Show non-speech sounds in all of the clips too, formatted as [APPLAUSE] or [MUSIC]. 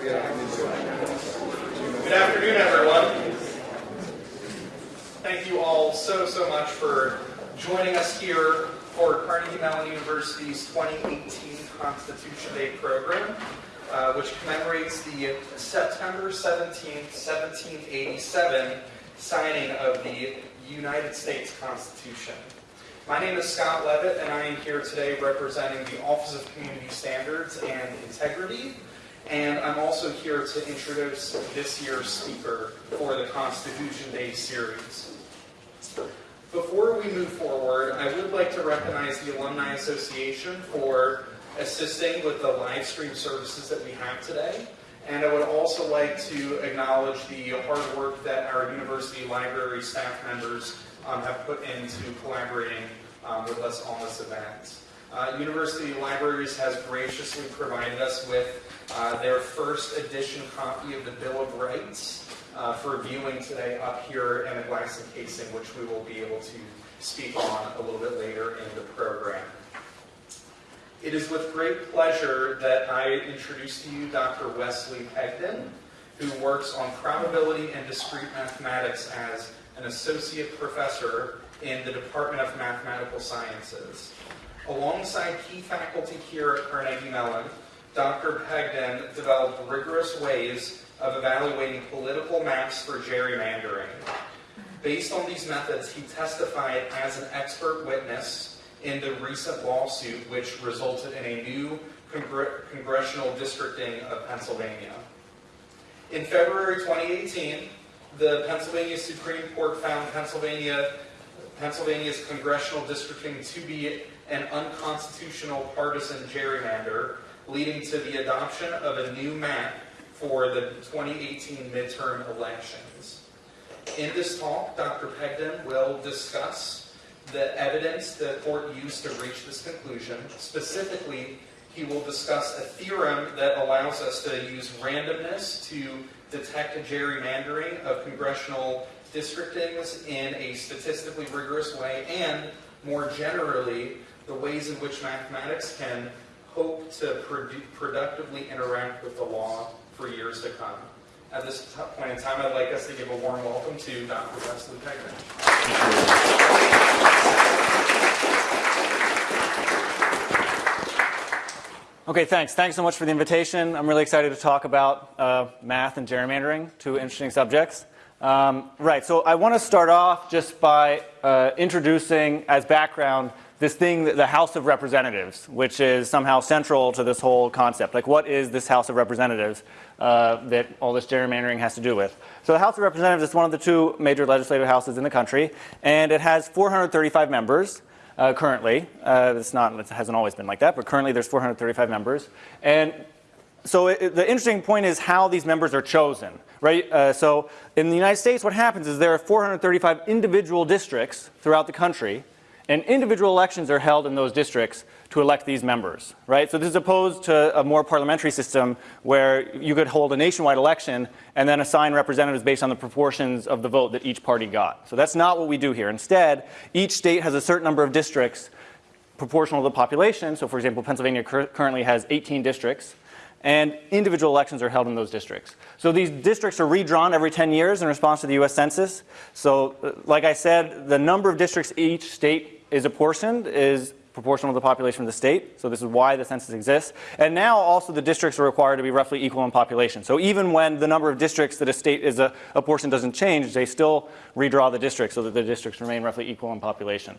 Good afternoon, everyone. Thank you all so, so much for joining us here for Carnegie Mellon University's 2018 Constitution Day program, uh, which commemorates the September 17, 1787 signing of the United States Constitution. My name is Scott Levitt, and I am here today representing the Office of Community Standards and Integrity, and I'm also here to introduce this year's speaker for the Constitution Day series. Before we move forward, I would like to recognize the Alumni Association for assisting with the live stream services that we have today. And I would also like to acknowledge the hard work that our university library staff members um, have put into collaborating um, with us on this event. Uh, University Libraries has graciously provided us with uh, their first edition copy of the Bill of Rights uh, for viewing today up here in the glass encasing, which we will be able to speak on a little bit later in the program. It is with great pleasure that I introduce to you Dr. Wesley Pegden, who works on probability and discrete mathematics as an associate professor in the Department of Mathematical Sciences. Alongside key faculty here at Carnegie Mellon, Dr. Pegden developed rigorous ways of evaluating political maps for gerrymandering. Based on these methods, he testified as an expert witness in the recent lawsuit which resulted in a new congr congressional districting of Pennsylvania. In February 2018, the Pennsylvania Supreme Court found Pennsylvania, Pennsylvania's congressional districting to be an unconstitutional partisan gerrymander, leading to the adoption of a new map for the 2018 midterm elections. In this talk, Dr. Pegden will discuss the evidence the court used to reach this conclusion. Specifically, he will discuss a theorem that allows us to use randomness to detect gerrymandering of congressional districtings in a statistically rigorous way, and more generally, the ways in which mathematics can hope to produ productively interact with the law for years to come. At this point in time, I'd like us to give a warm welcome to Dr. Wesley Pegden. Okay, thanks. Thanks so much for the invitation. I'm really excited to talk about uh, math and gerrymandering, two interesting subjects. Um, right, so I want to start off just by uh, introducing, as background, this thing, the House of Representatives, which is somehow central to this whole concept. Like, what is this House of Representatives uh, that all this gerrymandering has to do with? So the House of Representatives is one of the two major legislative houses in the country, and it has 435 members uh, currently. Uh, it's not, it hasn't always been like that, but currently there's 435 members. And so it, the interesting point is how these members are chosen, right? Uh, so in the United States, what happens is there are 435 individual districts throughout the country, and individual elections are held in those districts to elect these members, right? So this is opposed to a more parliamentary system where you could hold a nationwide election and then assign representatives based on the proportions of the vote that each party got. So that's not what we do here. Instead, each state has a certain number of districts proportional to the population. So for example, Pennsylvania currently has 18 districts and individual elections are held in those districts. So these districts are redrawn every 10 years in response to the US Census. So uh, like I said, the number of districts each state is apportioned is proportional to the population of the state. So this is why the census exists. And now also the districts are required to be roughly equal in population. So even when the number of districts that a state is a, a portion doesn't change, they still redraw the districts so that the districts remain roughly equal in population.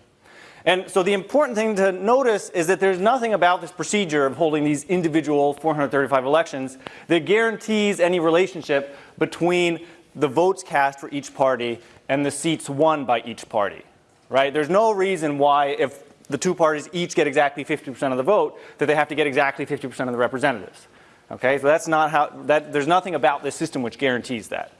And so the important thing to notice is that there's nothing about this procedure of holding these individual 435 elections that guarantees any relationship between the votes cast for each party and the seats won by each party, right? There's no reason why if the two parties each get exactly 50% of the vote, that they have to get exactly 50% of the representatives. Okay, so that's not how, that, there's nothing about this system which guarantees that.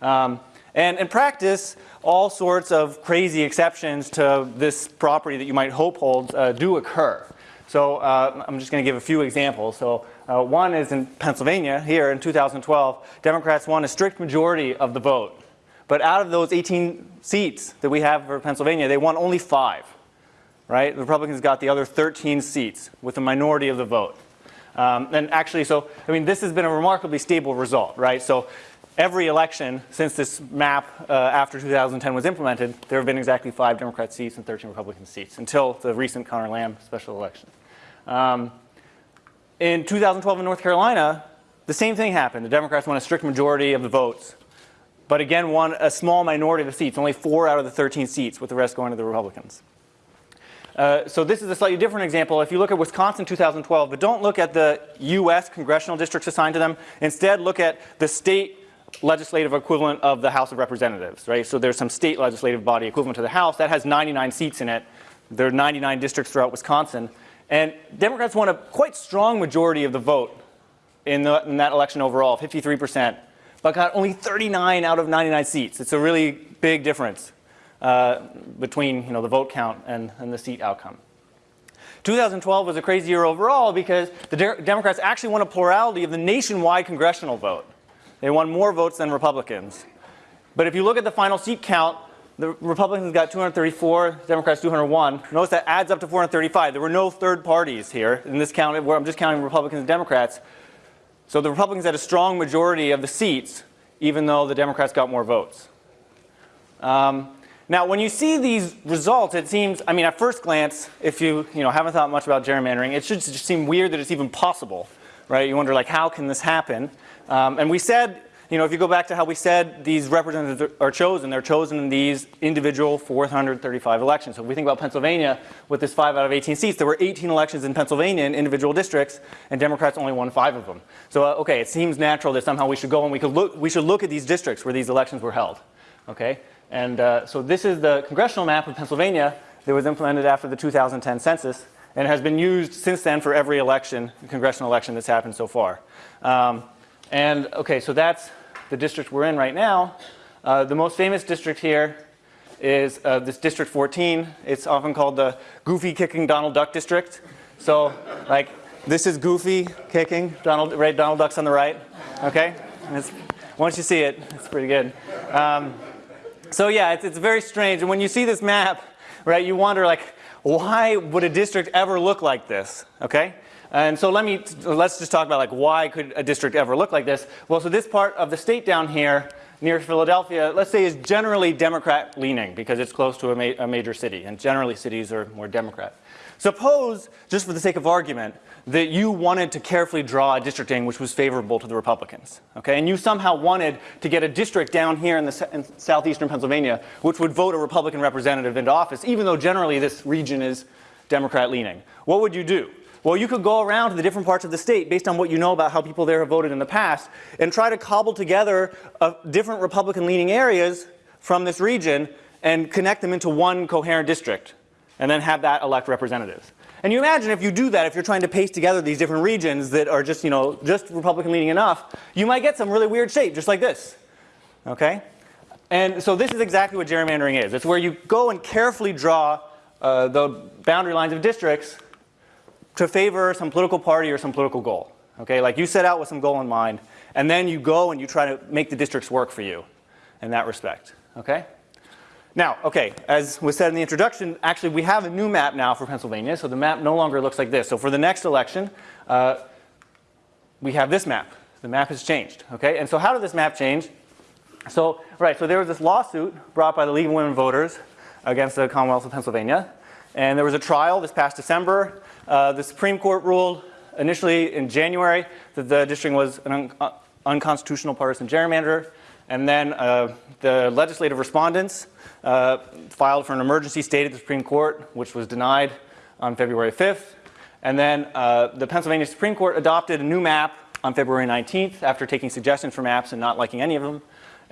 Um, and in practice, all sorts of crazy exceptions to this property that you might hope holds uh, do occur. So uh, I'm just going to give a few examples. So uh, one is in Pennsylvania here in 2012, Democrats won a strict majority of the vote. But out of those 18 seats that we have for Pennsylvania, they won only five right? The Republicans got the other 13 seats with a minority of the vote. Um, and actually, so, I mean, this has been a remarkably stable result, right? So every election since this map uh, after 2010 was implemented, there have been exactly five Democrat seats and 13 Republican seats until the recent Connor Lamb special election. Um, in 2012 in North Carolina, the same thing happened. The Democrats won a strict majority of the votes, but again won a small minority of the seats, only four out of the 13 seats, with the rest going to the Republicans. Uh, so this is a slightly different example. If you look at Wisconsin 2012, but don't look at the U.S. congressional districts assigned to them. Instead, look at the state legislative equivalent of the House of Representatives, right? So there's some state legislative body equivalent to the House that has 99 seats in it. There are 99 districts throughout Wisconsin. And Democrats won a quite strong majority of the vote in, the, in that election overall, 53%, but got only 39 out of 99 seats. It's a really big difference uh, between you know, the vote count and, and the seat outcome. 2012 was a crazy year overall because the de Democrats actually won a plurality of the nationwide congressional vote. They won more votes than Republicans. But if you look at the final seat count, the Republicans got 234, Democrats 201. Notice that adds up to 435. There were no third parties here in this count where I'm just counting Republicans and Democrats. So the Republicans had a strong majority of the seats, even though the Democrats got more votes. Um, now, when you see these results, it seems, I mean, at first glance, if you, you know, haven't thought much about gerrymandering, it should just seem weird that it's even possible, right? You wonder, like, how can this happen? Um, and we said you know, if you go back to how we said these representatives are chosen, they're chosen in these individual 435 elections. So if we think about Pennsylvania with this 5 out of 18 seats, there were 18 elections in Pennsylvania in individual districts, and Democrats only won 5 of them. So, uh, okay, it seems natural that somehow we should go and we, could look, we should look at these districts where these elections were held. Okay? And uh, so this is the congressional map of Pennsylvania that was implemented after the 2010 census and has been used since then for every election, congressional election that's happened so far. Um, and okay, so that's the district we're in right now. Uh, the most famous district here is uh, this District 14. It's often called the Goofy Kicking Donald Duck District. So, like, this is Goofy kicking, Donald, right, Donald Duck's on the right, okay? once you see it, it's pretty good. Um, so yeah, it's, it's very strange. And when you see this map, right, you wonder, like, why would a district ever look like this, okay? And so let me, let's just talk about like why could a district ever look like this? Well, so this part of the state down here near Philadelphia, let's say is generally Democrat leaning because it's close to a, ma a major city and generally cities are more Democrat. Suppose, just for the sake of argument, that you wanted to carefully draw a districting which was favorable to the Republicans, okay? And you somehow wanted to get a district down here in, the, in southeastern Pennsylvania which would vote a Republican representative into office, even though generally this region is Democrat leaning. What would you do? Well, you could go around to the different parts of the state based on what you know about how people there have voted in the past and try to cobble together uh, different Republican leaning areas from this region and connect them into one coherent district and then have that elect representatives. And you imagine if you do that, if you're trying to paste together these different regions that are just, you know, just Republican leaning enough, you might get some really weird shape, just like this. Okay? And so this is exactly what gerrymandering is. It's where you go and carefully draw uh, the boundary lines of districts to favor some political party or some political goal. Okay, like you set out with some goal in mind, and then you go and you try to make the districts work for you in that respect. Okay? Now, okay, as was said in the introduction, actually we have a new map now for Pennsylvania, so the map no longer looks like this. So for the next election, uh, we have this map. The map has changed, okay? And so how did this map change? So, right, so there was this lawsuit brought by the League of Women Voters against the Commonwealth of Pennsylvania. And there was a trial this past December. Uh, the Supreme Court ruled initially in January that the districting was an un uh, unconstitutional partisan gerrymander. And then uh, the legislative respondents uh, filed for an emergency state at the Supreme Court, which was denied on February 5th. And then uh, the Pennsylvania Supreme Court adopted a new map on February 19th after taking suggestions for maps and not liking any of them.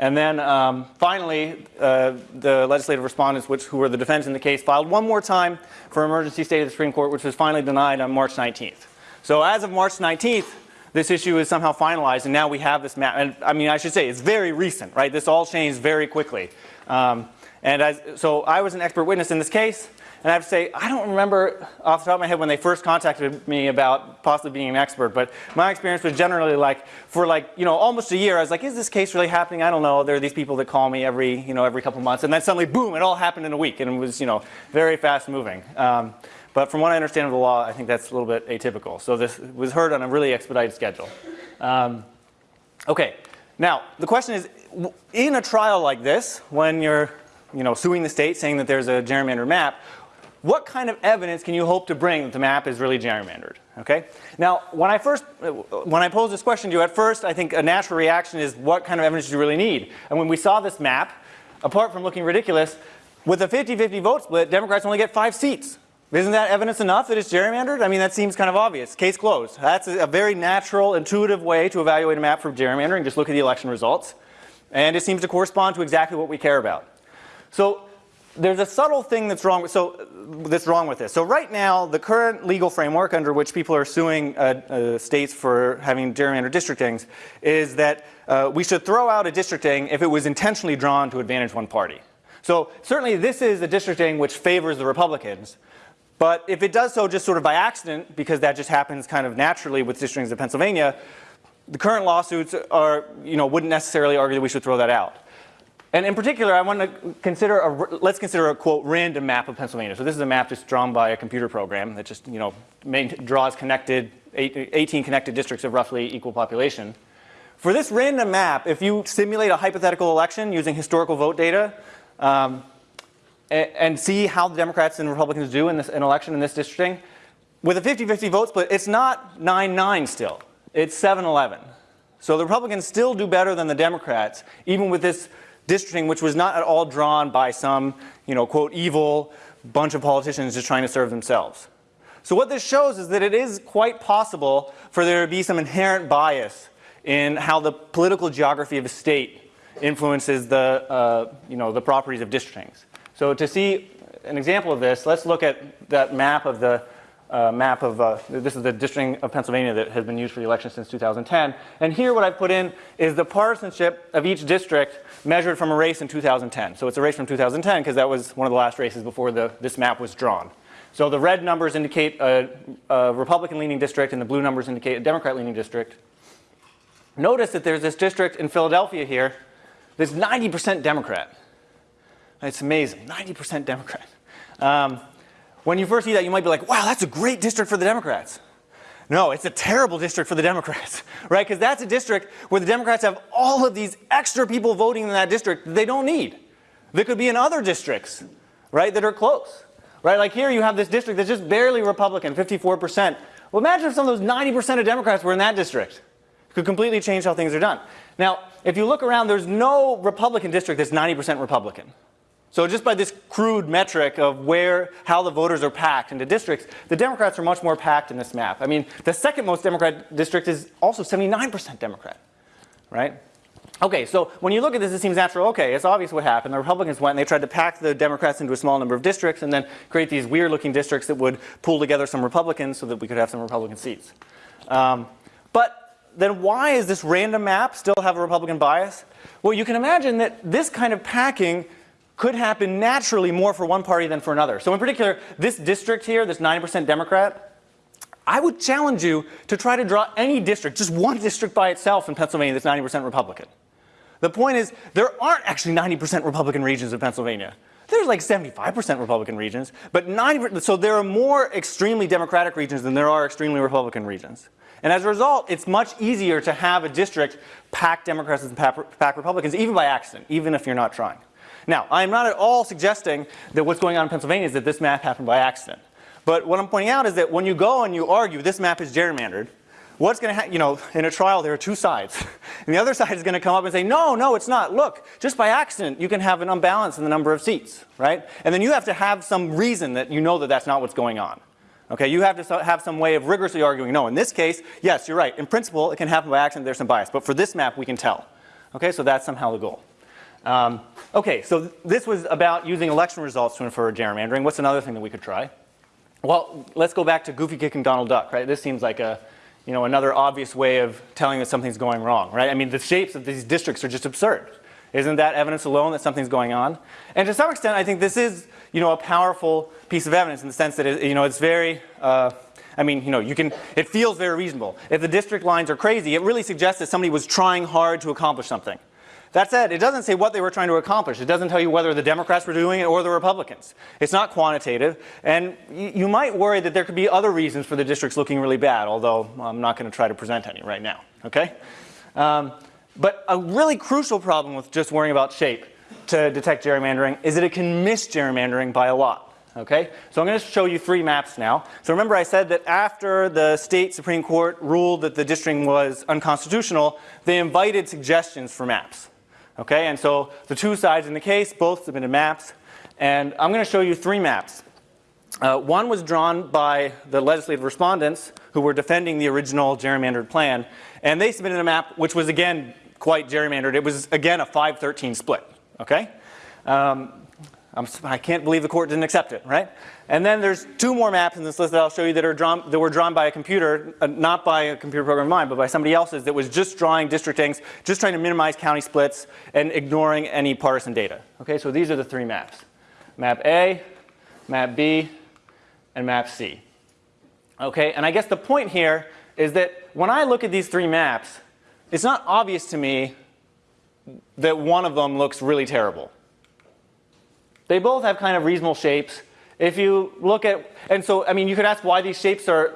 And then um, finally, uh, the legislative respondents, which, who were the defense in the case, filed one more time for emergency state of the Supreme Court, which was finally denied on March 19th. So as of March 19th, this issue is somehow finalized, and now we have this map. And I mean, I should say, it's very recent, right? This all changed very quickly. Um, and as, so I was an expert witness in this case. And I have to say, I don't remember off the top of my head when they first contacted me about possibly being an expert, but my experience was generally like, for like, you know, almost a year, I was like, is this case really happening? I don't know. There are these people that call me every, you know, every couple months. And then suddenly, boom, it all happened in a week. And it was, you know, very fast moving. Um, But from what I understand of the law, I think that's a little bit atypical. So this was heard on a really expedited schedule. Um, okay, now the question is, in a trial like this, when you're you know, suing the state saying that there's a gerrymandered map, what kind of evidence can you hope to bring that the map is really gerrymandered? Okay. Now, when I first, when I posed this question to you, at first, I think a natural reaction is, what kind of evidence do you really need? And when we saw this map, apart from looking ridiculous, with a 50-50 vote split, Democrats only get five seats. Isn't that evidence enough that it's gerrymandered? I mean, that seems kind of obvious. Case closed. That's a very natural, intuitive way to evaluate a map for gerrymandering. Just look at the election results. And it seems to correspond to exactly what we care about. So there's a subtle thing that's wrong with, so, that's wrong with this. So right now, the current legal framework under which people are suing uh, uh, states for having gerrymandered districtings is that uh, we should throw out a districting if it was intentionally drawn to advantage one party. So certainly this is a districting which favors the Republicans. But if it does so just sort of by accident, because that just happens kind of naturally with districtings in Pennsylvania, the current lawsuits are, you know, wouldn't necessarily argue that we should throw that out. And in particular, I want to consider a, let's consider a quote random map of Pennsylvania. So this is a map just drawn by a computer program that just, you know, main, draws connected, 18 connected districts of roughly equal population. For this random map, if you simulate a hypothetical election using historical vote data, um, and see how the Democrats and Republicans do in this an election in this districting. With a 50-50 vote split, it's not 9-9 still. It's 7-11. So the Republicans still do better than the Democrats, even with this districting, which was not at all drawn by some, you know, quote, evil bunch of politicians just trying to serve themselves. So what this shows is that it is quite possible for there to be some inherent bias in how the political geography of a state influences the, uh, you know, the properties of districtings. So to see an example of this, let's look at that map of the uh, map of, uh, this is the district of Pennsylvania that has been used for the election since 2010. And here what I've put in is the partisanship of each district measured from a race in 2010. So it's a race from 2010 because that was one of the last races before the, this map was drawn. So the red numbers indicate a, a Republican leaning district and the blue numbers indicate a Democrat leaning district. Notice that there's this district in Philadelphia here that's 90% Democrat. It's amazing, 90% Democrat. Um, when you first see that, you might be like, wow, that's a great district for the Democrats. No, it's a terrible district for the Democrats, [LAUGHS] right? Because that's a district where the Democrats have all of these extra people voting in that district that they don't need. That could be in other districts, right, that are close, right? Like here you have this district that's just barely Republican, 54%. Well, imagine if some of those 90% of Democrats were in that district. It could completely change how things are done. Now, if you look around, there's no Republican district that's 90% Republican. So just by this crude metric of where, how the voters are packed into districts, the Democrats are much more packed in this map. I mean, the second most Democrat district is also 79% Democrat, right? Okay, so when you look at this, it seems natural. Okay, it's obvious what happened. The Republicans went and they tried to pack the Democrats into a small number of districts and then create these weird looking districts that would pull together some Republicans so that we could have some Republican seats. Um, but then why is this random map still have a Republican bias? Well, you can imagine that this kind of packing could happen naturally more for one party than for another. So in particular, this district here, this 90% Democrat, I would challenge you to try to draw any district, just one district by itself in Pennsylvania that's 90% Republican. The point is, there aren't actually 90% Republican regions in Pennsylvania. There's like 75% Republican regions, but 90 so there are more extremely Democratic regions than there are extremely Republican regions. And as a result, it's much easier to have a district pack Democrats and pack Republicans, even by accident, even if you're not trying. Now, I'm not at all suggesting that what's going on in Pennsylvania is that this map happened by accident. But what I'm pointing out is that when you go and you argue this map is gerrymandered, what's going to happen, you know, in a trial there are two sides. [LAUGHS] and the other side is going to come up and say, no, no, it's not. Look, just by accident you can have an unbalance in the number of seats, right? And then you have to have some reason that you know that that's not what's going on. Okay, you have to have some way of rigorously arguing, no, in this case, yes, you're right. In principle, it can happen by accident, there's some bias. But for this map, we can tell. Okay, so that's somehow the goal. Um, okay, so th this was about using election results to infer gerrymandering. What's another thing that we could try? Well, let's go back to Goofy kicking Donald Duck, right? This seems like a, you know, another obvious way of telling that something's going wrong, right? I mean, the shapes of these districts are just absurd. Isn't that evidence alone that something's going on? And to some extent, I think this is, you know, a powerful piece of evidence in the sense that, it, you know, it's very, uh, I mean, you know, you can, it feels very reasonable. If the district lines are crazy, it really suggests that somebody was trying hard to accomplish something. That said, it doesn't say what they were trying to accomplish. It doesn't tell you whether the Democrats were doing it or the Republicans. It's not quantitative. And you, might worry that there could be other reasons for the districts looking really bad, although I'm not going to try to present any right now. Okay? Um, but a really crucial problem with just worrying about shape to detect gerrymandering is that it can miss gerrymandering by a lot. Okay, so I'm going to show you three maps now. So remember I said that after the state Supreme Court ruled that the districting was unconstitutional, they invited suggestions for maps. Okay, and so the two sides in the case both submitted maps, and I'm going to show you three maps. Uh, one was drawn by the legislative respondents who were defending the original gerrymandered plan, and they submitted a map which was again quite gerrymandered. It was again a 513 split. Okay, um, I'm, I can not believe the court didn't accept it, right? And then there's two more maps in this list that I'll show you that are drawn, that were drawn by a computer, uh, not by a computer program of mine, but by somebody else's that was just drawing districtings, just trying to minimize county splits and ignoring any partisan data. Okay, so these are the three maps. Map A, map B, and map C. Okay, and I guess the point here is that when I look at these three maps, it's not obvious to me that one of them looks really terrible. They both have kind of reasonable shapes. If you look at, and so, I mean, you could ask why these shapes are,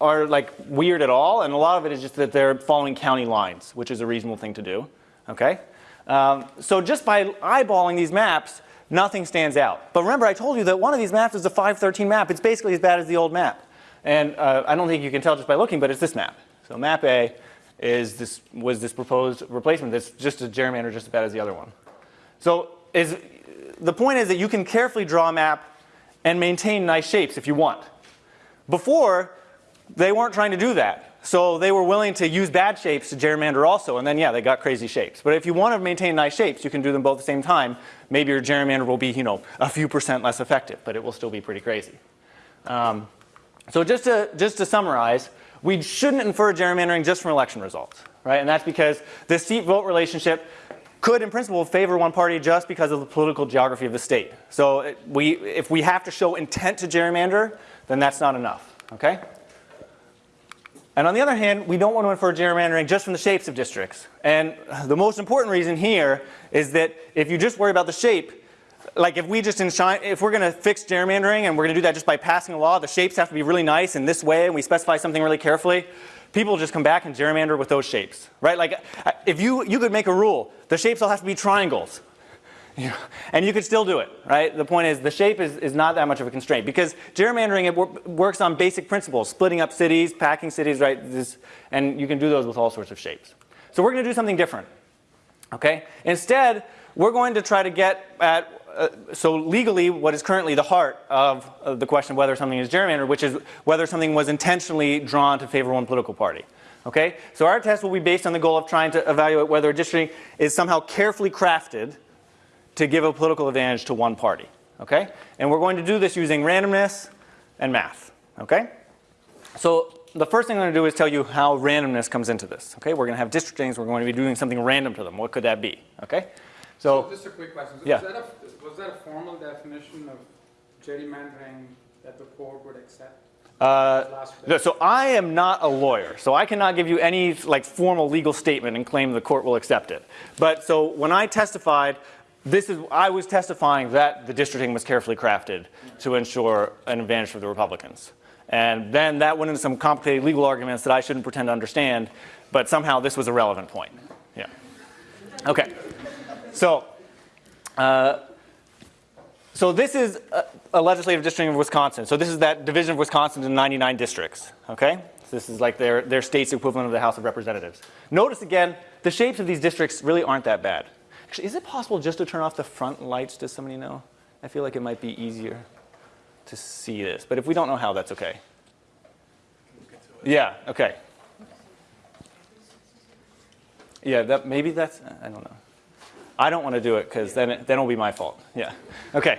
are like weird at all, and a lot of it is just that they're following county lines, which is a reasonable thing to do, okay? Um, so just by eyeballing these maps, nothing stands out. But remember, I told you that one of these maps is a 513 map. It's basically as bad as the old map. And uh, I don't think you can tell just by looking, but it's this map. So map A is this, was this proposed replacement that's just a gerrymander just as bad as the other one. So is, the point is that you can carefully draw a map and maintain nice shapes if you want. Before, they weren't trying to do that. So they were willing to use bad shapes to gerrymander also, and then yeah, they got crazy shapes. But if you want to maintain nice shapes, you can do them both at the same time. Maybe your gerrymander will be, you know, a few percent less effective, but it will still be pretty crazy. Um, so just to, just to summarize, we shouldn't infer gerrymandering just from election results, right? And that's because the seat-vote relationship could in principle favor one party just because of the political geography of the state. So we, if we have to show intent to gerrymander, then that's not enough, okay? And on the other hand, we don't want to infer gerrymandering just from the shapes of districts. And the most important reason here is that if you just worry about the shape, like if we just if we're going to fix gerrymandering and we're going to do that just by passing a law, the shapes have to be really nice in this way and we specify something really carefully, people just come back and gerrymander with those shapes, right? Like uh, if you, you could make a rule, the shapes all have to be triangles. [LAUGHS] You know, and you could still do it, right? The point is the shape is, is not that much of a constraint because gerrymandering it wor works on basic principles, splitting up cities, packing cities, right? This, and you can do those with all sorts of shapes. So we're going to do something different, okay? Instead, we're going to try to get at uh, so legally what is currently the heart of, of the question of whether something is gerrymandered, which is whether something was intentionally drawn to favor one political party. Okay? So our test will be based on the goal of trying to evaluate whether a districting is somehow carefully crafted to give a political advantage to one party. Okay? And we're going to do this using randomness and math. Okay? So the first thing I'm going to do is tell you how randomness comes into this. Okay? We're going to have districtings. We're going to be doing something random to them. What could that be? Okay? So, so just a quick question. Yeah. Was that, a, was that a formal definition of gerrymandering that the court would accept? Uh, so I am not a lawyer, so I cannot give you any like formal legal statement and claim the court will accept it. But so when I testified, this is I was testifying that the districting was carefully crafted to ensure an advantage for the Republicans. And then that went into some complicated legal arguments that I shouldn't pretend to understand, but somehow this was a relevant point. Yeah. Okay. So, uh, so this is a, a, legislative district of Wisconsin. So this is that division of Wisconsin in 99 districts. Okay, so this is like their their state's equivalent of the House of Representatives. Notice again, the shapes of these districts really aren't that bad. Actually, is it possible just to turn off the front lights? Does somebody know? I feel like it might be easier to see this, but if we don't know how, that's okay. Yeah. Okay. Yeah. That maybe that's I don't know. I don't want to do it because then, it, then it'll be my fault. Yeah. Okay.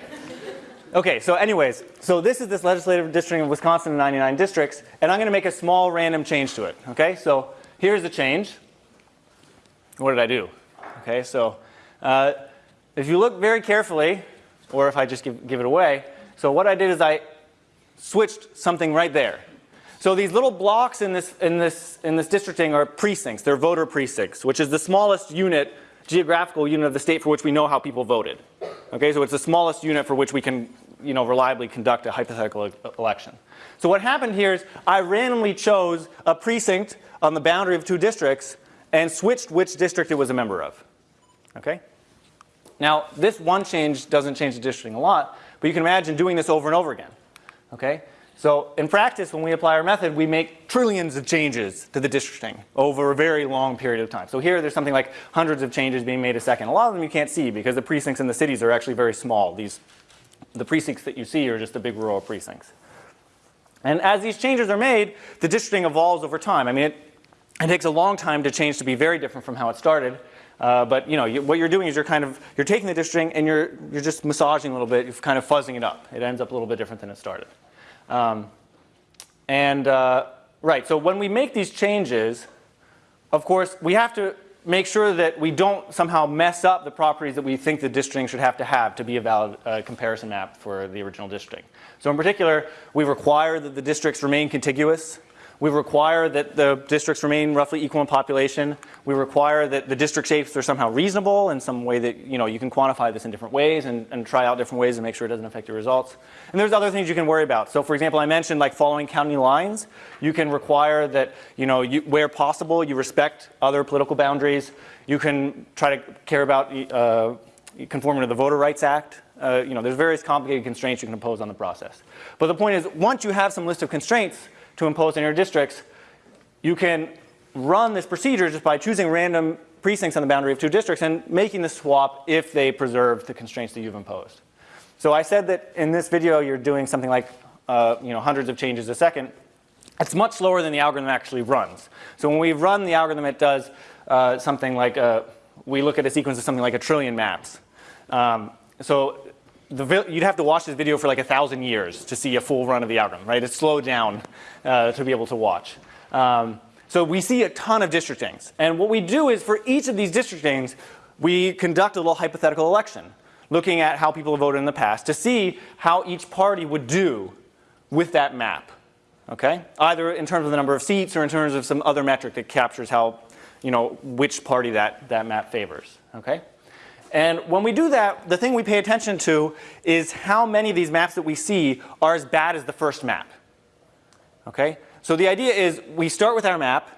Okay, so anyways, so this is this legislative district of Wisconsin in 99 districts, and I'm going to make a small random change to it. Okay, so here's the change. What did I do? Okay, so uh, if you look very carefully, or if I just give, give it away, so what I did is I switched something right there. So these little blocks in this, in this, in this districting are precincts. They're voter precincts, which is the smallest unit geographical unit of the state for which we know how people voted. Okay, so it's the smallest unit for which we can you know, reliably conduct a hypothetical election. So what happened here is I randomly chose a precinct on the boundary of two districts and switched which district it was a member of. Okay? Now, this one change doesn't change the districting a lot, but you can imagine doing this over and over again. Okay? So in practice, when we apply our method, we make trillions of changes to the districting over a very long period of time. So here, there's something like hundreds of changes being made a second. A lot of them you can't see because the precincts in the cities are actually very small. These, the precincts that you see are just the big rural precincts. And as these changes are made, the districting evolves over time. I mean, it, it takes a long time to change to be very different from how it started. Uh, but you know, you, what you're doing is you're kind of you're taking the districting and you're you're just massaging a little bit, you're kind of fuzzing it up. It ends up a little bit different than it started. Um, and uh, right, so when we make these changes, of course, we have to make sure that we don't somehow mess up the properties that we think the districting should have to have to be a valid uh, comparison map for the original districting. So in particular, we require that the districts remain contiguous. We require that the districts remain roughly equal in population. We require that the district shapes are somehow reasonable in some way that you know you can quantify this in different ways and, and try out different ways to make sure it doesn't affect your results. And there's other things you can worry about. So for example, I mentioned like following county lines. You can require that you know you, where possible you respect other political boundaries. You can try to care about uh, conforming to the Voter Rights Act. Uh, you know, there's various complicated constraints you can impose on the process. But the point is, once you have some list of constraints, to impose in your districts, you can run this procedure just by choosing random precincts on the boundary of two districts and making the swap if they preserve the constraints that you've imposed. So I said that in this video you're doing something like uh, you know, hundreds of changes a second. It's much slower than the algorithm actually runs. So when we run the algorithm, it does uh, something like, a, we look at a sequence of something like a trillion maps. Um, so the, you'd have to watch this video for like a thousand years to see a full run of the algorithm, right? It's slowed down uh, to be able to watch. Um, so we see a ton of districtings. And what we do is for each of these districtings, we conduct a little hypothetical election, looking at how people have voted in the past to see how each party would do with that map. Okay? Either in terms of the number of seats or in terms of some other metric that captures how, you know, which party that, that map favors. Okay? And when we do that, the thing we pay attention to is how many of these maps that we see are as bad as the first map. Okay? So the idea is we start with our map,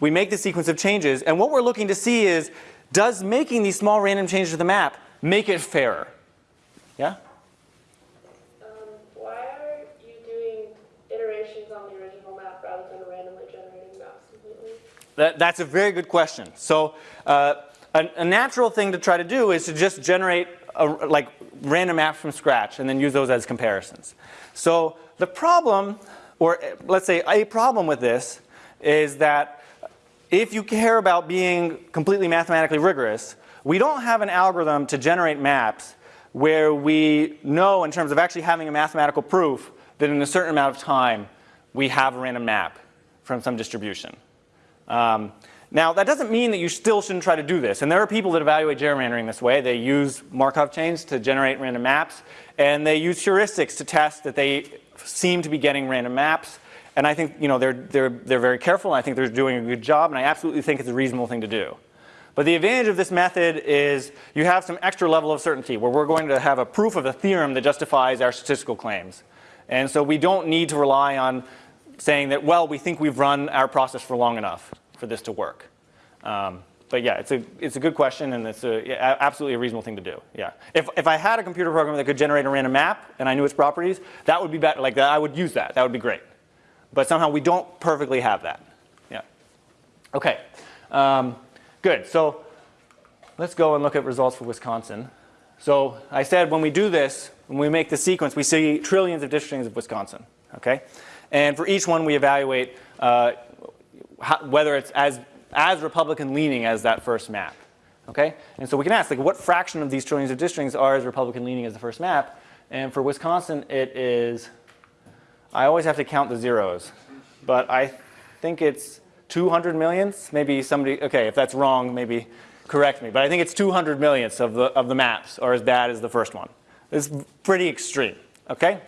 we make the sequence of changes, and what we're looking to see is does making these small random changes to the map make it fairer? Yeah? Um, why are you doing iterations on the original map rather than randomly generating maps completely? That, that's a very good question. So uh, a, a, natural thing to try to do is to just generate a, like random maps from scratch and then use those as comparisons. So the problem, or let's say a problem with this, is that if you care about being completely mathematically rigorous, we don't have an algorithm to generate maps where we know in terms of actually having a mathematical proof that in a certain amount of time we have a random map from some distribution. Um, now, that doesn't mean that you still shouldn't try to do this. And there are people that evaluate gerrymandering this way. They use Markov chains to generate random maps, and they use heuristics to test that they seem to be getting random maps. And I think you know, they're, they're, they're very careful, and I think they're doing a good job, and I absolutely think it's a reasonable thing to do. But the advantage of this method is you have some extra level of certainty where we're going to have a proof of a theorem that justifies our statistical claims. And so we don't need to rely on saying that, well, we think we've run our process for long enough for this to work? Um, but yeah, it's a, it's a good question and it's a, yeah, absolutely a reasonable thing to do. Yeah. If, if I had a computer program that could generate a random map and I knew its properties, that would be better. Like that, I would use that. That would be great. But somehow we don't perfectly have that. Yeah. Okay. Um, good. So let's go and look at results for Wisconsin. So I said when we do this, when we make the sequence, we see trillions of districtings of Wisconsin. Okay. And for each one, we evaluate uh, whether it's as, as Republican leaning as that first map. Okay? And so we can ask, like, what fraction of these trillions of districts are as Republican leaning as the first map? And for Wisconsin, it is, I always have to count the zeros, but I think it's 200 millionths. Maybe somebody, okay, if that's wrong, maybe correct me. But I think it's 200 millionths of the, of the maps are as bad as the first one. It's pretty extreme, okay?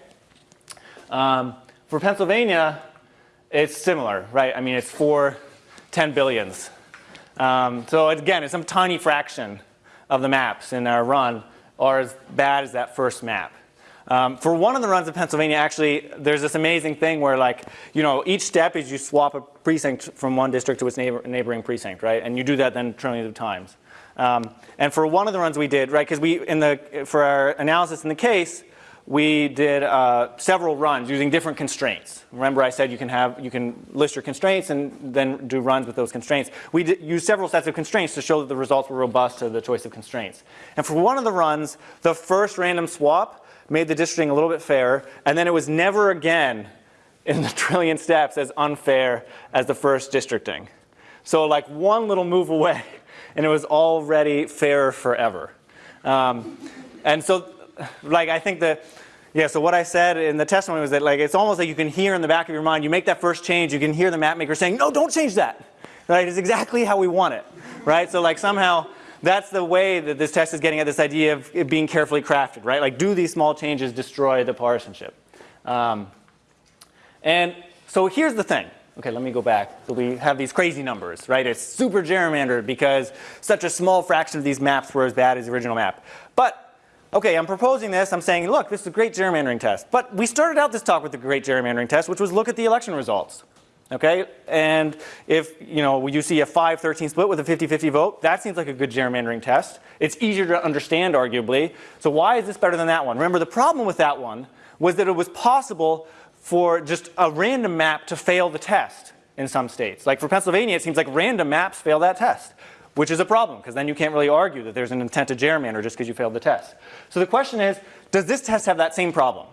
Um, for Pennsylvania, it's similar, right? I mean, it's four 10 billions. Um, so again, it's some tiny fraction of the maps in our run are as bad as that first map. Um, for one of the runs in Pennsylvania, actually, there's this amazing thing where, like, you know, each step is you swap a precinct from one district to its neighbor, neighboring precinct, right? And you do that then trillions of times. Um, and for one of the runs we did, right, because we in the for our analysis in the case, we did uh, several runs using different constraints. Remember, I said you can have you can list your constraints and then do runs with those constraints. We did, used several sets of constraints to show that the results were robust to the choice of constraints. And for one of the runs, the first random swap made the districting a little bit fairer, and then it was never again in the [LAUGHS] trillion steps as unfair as the first districting. So like one little move away, and it was already fairer forever. Um, and so, like I think that, yeah. So what I said in the testimony was that like it's almost like you can hear in the back of your mind. You make that first change, you can hear the map maker saying, "No, don't change that." Right? It's exactly how we want it. Right? So like somehow that's the way that this test is getting at this idea of it being carefully crafted, right? Like, do these small changes destroy the partisanship? Um, and so here's the thing. Okay, let me go back. So we have these crazy numbers, right? It's super gerrymandered because such a small fraction of these maps were as bad as the original map. But, okay, I'm proposing this. I'm saying, look, this is a great gerrymandering test. But we started out this talk with the great gerrymandering test, which was look at the election results. Okay, and if you know you see a 5-13 split with a 50-50 vote, that seems like a good gerrymandering test. It's easier to understand, arguably. So why is this better than that one? Remember, the problem with that one was that it was possible for just a random map to fail the test in some states. Like for Pennsylvania, it seems like random maps fail that test, which is a problem because then you can't really argue that there's an intent to gerrymander just because you failed the test. So the question is, does this test have that same problem?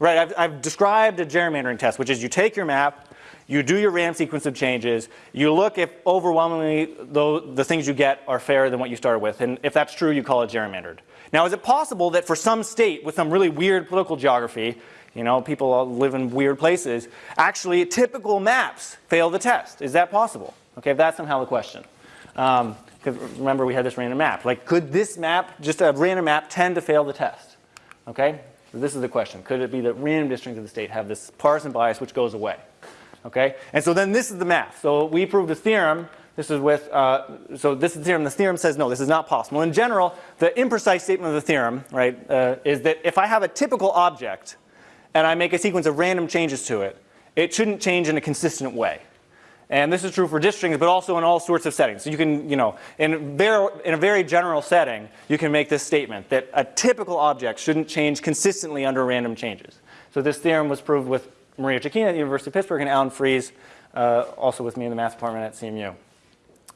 Right, I've, I've described a gerrymandering test, which is you take your map, you do your RAM sequence of changes. You look if overwhelmingly the, the things you get are fairer than what you started with. And if that's true, you call it gerrymandered. Now, is it possible that for some state with some really weird political geography, you know, people live in weird places, actually typical maps fail the test? Is that possible? Okay, that's somehow the question. Um, remember we had this random map. Like, could this map, just a random map, tend to fail the test? Okay, so this is the question. Could it be that random districts of the state have this partisan bias which goes away? Okay? And so then this is the math. So we proved a theorem. This is with, uh, so this is the theorem. The theorem says no, this is not possible. In general, the imprecise statement of the theorem, right, uh, is that if I have a typical object and I make a sequence of random changes to it, it shouldn't change in a consistent way. And this is true for districts, but also in all sorts of settings. So you can, you know, in, very, in a very general setting, you can make this statement that a typical object shouldn't change consistently under random changes. So this theorem was proved with Maria Chikina at the University of Pittsburgh and Alan Frieze, uh, also with me in the math department at CMU.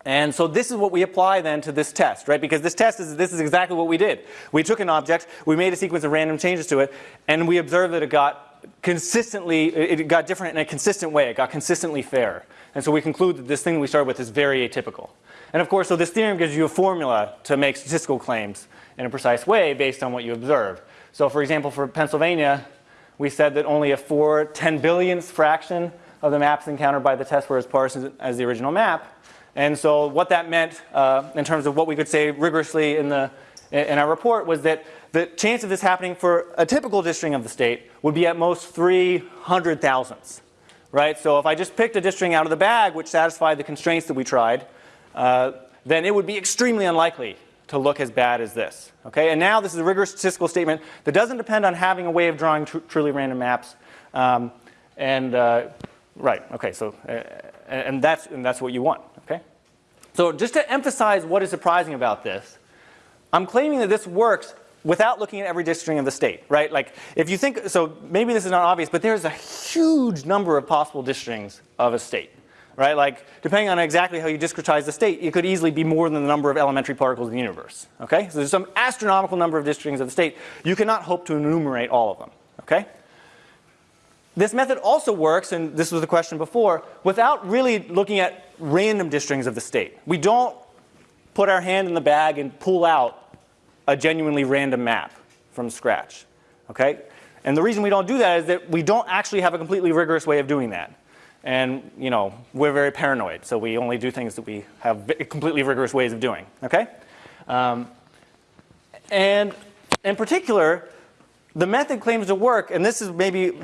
And so this is what we apply then to this test, right? Because this test is, this is exactly what we did. We took an object, we made a sequence of random changes to it, and we observed that it got consistently, it got different in a consistent way. It got consistently fair. And so we conclude that this thing we started with is very atypical. And of course, so this theorem gives you a formula to make statistical claims in a precise way based on what you observe. So for example, for Pennsylvania, we said that only a 4 10 billionth fraction of the maps encountered by the test were as partisan as the original map. And so what that meant uh, in terms of what we could say rigorously in, the, in our report was that the chance of this happening for a typical districting of the state would be at most 300 thousandths. Right? So if I just picked a districting out of the bag which satisfied the constraints that we tried, uh, then it would be extremely unlikely to look as bad as this. Okay, and now this is a rigorous statistical statement that doesn't depend on having a way of drawing tr truly random maps. Um, and uh, right, okay, so uh, and that's and that's what you want. Okay, so just to emphasize what is surprising about this, I'm claiming that this works without looking at every districting of the state, right? Like if you think, so maybe this is not obvious, but there's a huge number of possible districtings of a state right? Like, depending on exactly how you discretize the state, it could easily be more than the number of elementary particles in the universe, okay? So there's some astronomical number of districtings of the state. You cannot hope to enumerate all of them, okay? This method also works, and this was the question before, without really looking at random districtings of the state. We don't put our hand in the bag and pull out a genuinely random map from scratch, okay? And the reason we don't do that is that we don't actually have a completely rigorous way of doing that. And you know, we're very paranoid, so we only do things that we have completely rigorous ways of doing. Okay, um, and in particular, the method claims to work, and this is maybe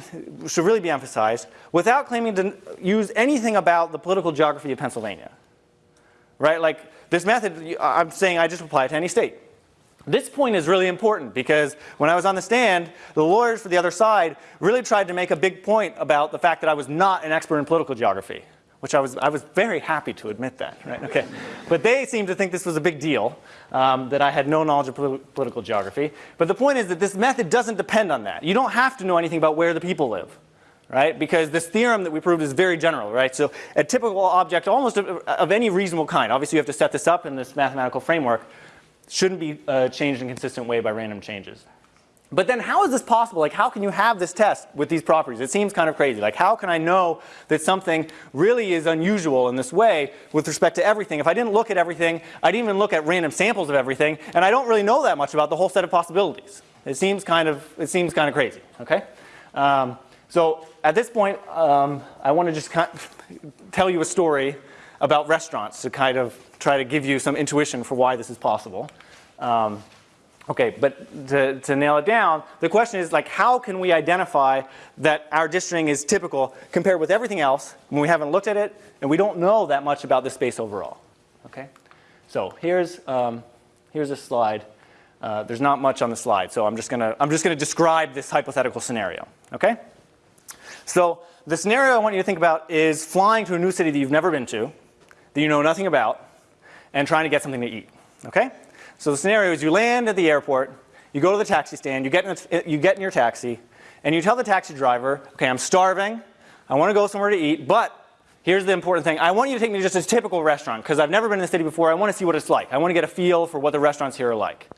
should really be emphasized, without claiming to use anything about the political geography of Pennsylvania. Right, like this method, I'm saying I just apply it to any state. This point is really important because when I was on the stand, the lawyers for the other side really tried to make a big point about the fact that I was not an expert in political geography, which I was, I was very happy to admit that, right? Okay. But they seemed to think this was a big deal, um, that I had no knowledge of poli- political geography. But the point is that this method doesn't depend on that. You don't have to know anything about where the people live right? Because this theorem that we proved is very general, right? So a typical object almost of, of, any reasonable kind, obviously you have to set this up in this mathematical framework, shouldn't be uh, changed in a consistent way by random changes. But then how is this possible? Like how can you have this test with these properties? It seems kind of crazy. Like how can I know that something really is unusual in this way with respect to everything? If I didn't look at everything, I didn't even look at random samples of everything, and I don't really know that much about the whole set of possibilities. It seems kind of, it seems kind of crazy, okay? Um, so at this point, um, I want to just [LAUGHS] tell you a story about restaurants to kind of try to give you some intuition for why this is possible. Um, okay, but to, to nail it down, the question is like, how can we identify that our districting is typical compared with everything else when we haven't looked at it and we don't know that much about the space overall? Okay, so here's um, here's a slide. Uh, there's not much on the slide, so I'm just gonna I'm just gonna describe this hypothetical scenario. Okay. So the scenario I want you to think about is flying to a new city that you've never been to, that you know nothing about, and trying to get something to eat. Okay? So the scenario is you land at the airport, you go to the taxi stand, you get, in you get in your taxi, and you tell the taxi driver, okay, I'm starving, I want to go somewhere to eat, but here's the important thing. I want you to take me to just a typical restaurant because I've never been in the city before. I want to see what it's like. I want to get a feel for what the restaurants here are like.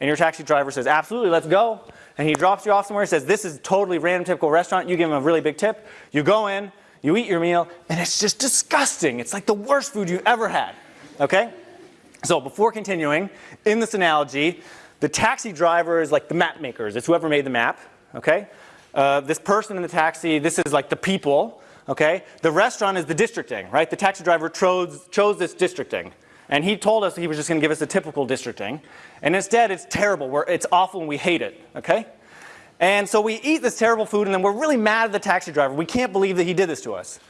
And your taxi driver says, absolutely, let's go and he drops you off somewhere, he says, this is totally random typical restaurant, you give him a really big tip, you go in, you eat your meal, and it's just disgusting. It's like the worst food you've ever had, okay? So before continuing, in this analogy, the taxi driver is like the map makers. It's whoever made the map, okay? Uh, this person in the taxi, this is like the people, okay? The restaurant is the districting, right? The taxi driver chose, chose this districting. And he told us he was just going to give us a typical districting. And instead, it's terrible. We're, it's awful and we hate it, okay? And so we eat this terrible food and then we're really mad at the taxi driver. We can't believe that he did this to us.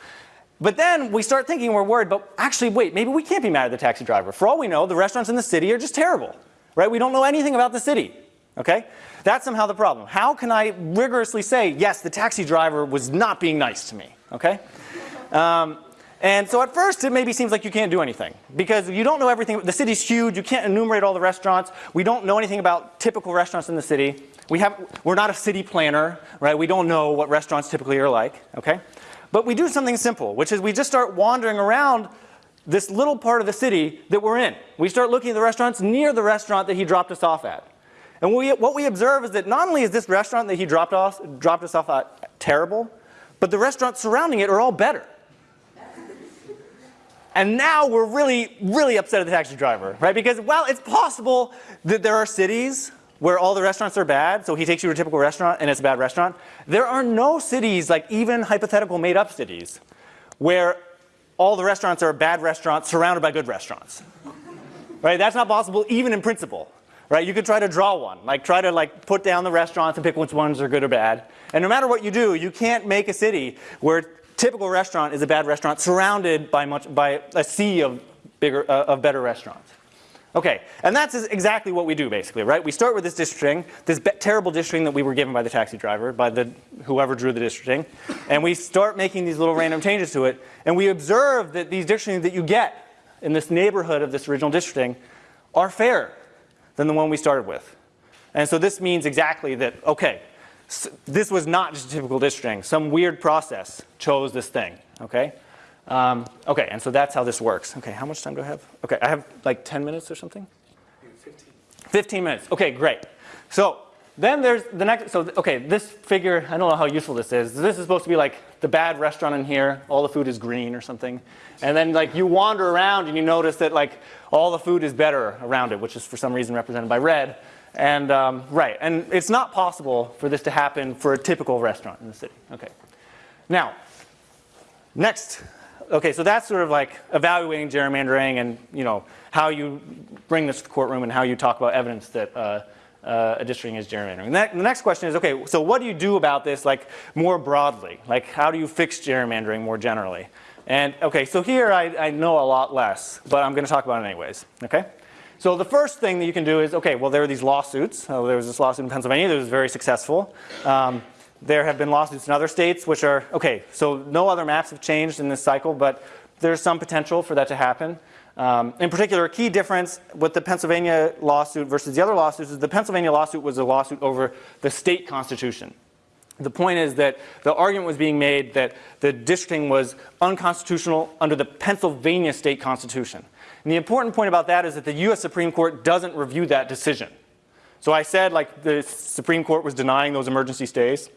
But then we start thinking we're worried, but actually, wait, maybe we can't be mad at the taxi driver. For all we know, the restaurants in the city are just terrible, right? We don't know anything about the city, okay? That's somehow the problem. How can I rigorously say, yes, the taxi driver was not being nice to me, okay? Um, and so at first it maybe seems like you can't do anything because you don't know everything. The city's huge. You can't enumerate all the restaurants. We don't know anything about typical restaurants in the city. We have, we're not a city planner, right? We don't know what restaurants typically are like, okay? But we do something simple, which is we just start wandering around this little part of the city that we're in. We start looking at the restaurants near the restaurant that he dropped us off at. And we, what we observe is that not only is this restaurant that he dropped, off, dropped us off at terrible, but the restaurants surrounding it are all better. And now we're really, really upset at the taxi driver, right? Because, well, it's possible that there are cities where all the restaurants are bad, so he takes you to a typical restaurant and it's a bad restaurant. There are no cities, like even hypothetical made up cities, where all the restaurants are bad restaurants surrounded by good restaurants. right? That's not possible even in principle. Right? You could try to draw one, like try to like put down the restaurants and pick which ones are good or bad. And no matter what you do, you can't make a city where typical restaurant is a bad restaurant surrounded by, much, by a sea of, bigger, uh, of better restaurants. Okay, and that's exactly what we do basically, right? We start with this districting, this terrible districting that we were given by the taxi driver, by the whoever drew the districting, and we start making these little random changes to it, and we observe that these districting that you get in this neighborhood of this original districting are fairer than the one we started with. And so this means exactly that, okay, this was not just a typical districting. Some weird process chose this thing, okay? Um, okay, and so that's how this works. Okay, how much time do I have? Okay, I have like 10 minutes or something? 15. 15 minutes, okay, great. So then there's the next, so okay, this figure, I don't know how useful this is. This is supposed to be like the bad restaurant in here, all the food is green or something. And then like you wander around and you notice that like all the food is better around it, which is for some reason represented by red. And um, right, and it's not possible for this to happen for a typical restaurant in the city. Okay. Now, next, okay, so that's sort of like evaluating gerrymandering and you know how you bring this to the courtroom and how you talk about evidence that uh, uh, a districting is gerrymandering. The, the next question is, okay, so what do you do about this like more broadly? Like how do you fix gerrymandering more generally? And okay, so here I, I know a lot less, but I'm going to talk about it anyways. Okay. So the first thing that you can do is okay. Well, there are these lawsuits. So there was this lawsuit in Pennsylvania that was very successful. Um, there have been lawsuits in other states which are okay. So no other maps have changed in this cycle, but there's some potential for that to happen. Um, in particular, a key difference with the Pennsylvania lawsuit versus the other lawsuits is the Pennsylvania lawsuit was a lawsuit over the state constitution. The point is that the argument was being made that the districting was unconstitutional under the Pennsylvania state constitution. And the important point about that is that the US Supreme Court doesn't review that decision. So I said like the Supreme Court was denying those emergency stays.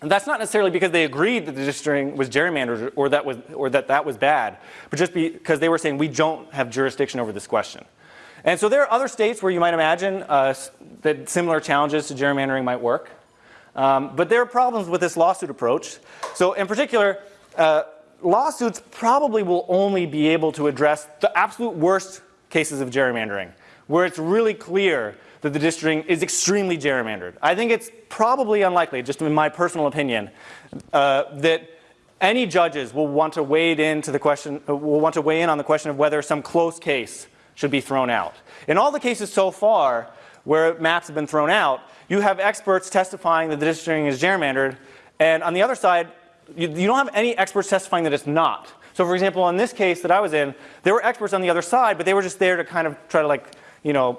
And that's not necessarily because they agreed that the districting was gerrymandered or that, was, or that that was bad, but just because they were saying we don't have jurisdiction over this question. And so there are other states where you might imagine uh, that similar challenges to gerrymandering might work. Um, but there are problems with this lawsuit approach. So in particular, uh, lawsuits probably will only be able to address the absolute worst cases of gerrymandering, where it's really clear that the districting is extremely gerrymandered. I think it's probably unlikely, just in my personal opinion, uh, that any judges will want to wade into the question, uh, will want to weigh in on the question of whether some close case should be thrown out. In all the cases so far where maps have been thrown out, you have experts testifying that the districting is gerrymandered, and on the other side, you, you don't have any experts testifying that it's not. So for example, in this case that I was in, there were experts on the other side, but they were just there to kind of try to like, you know,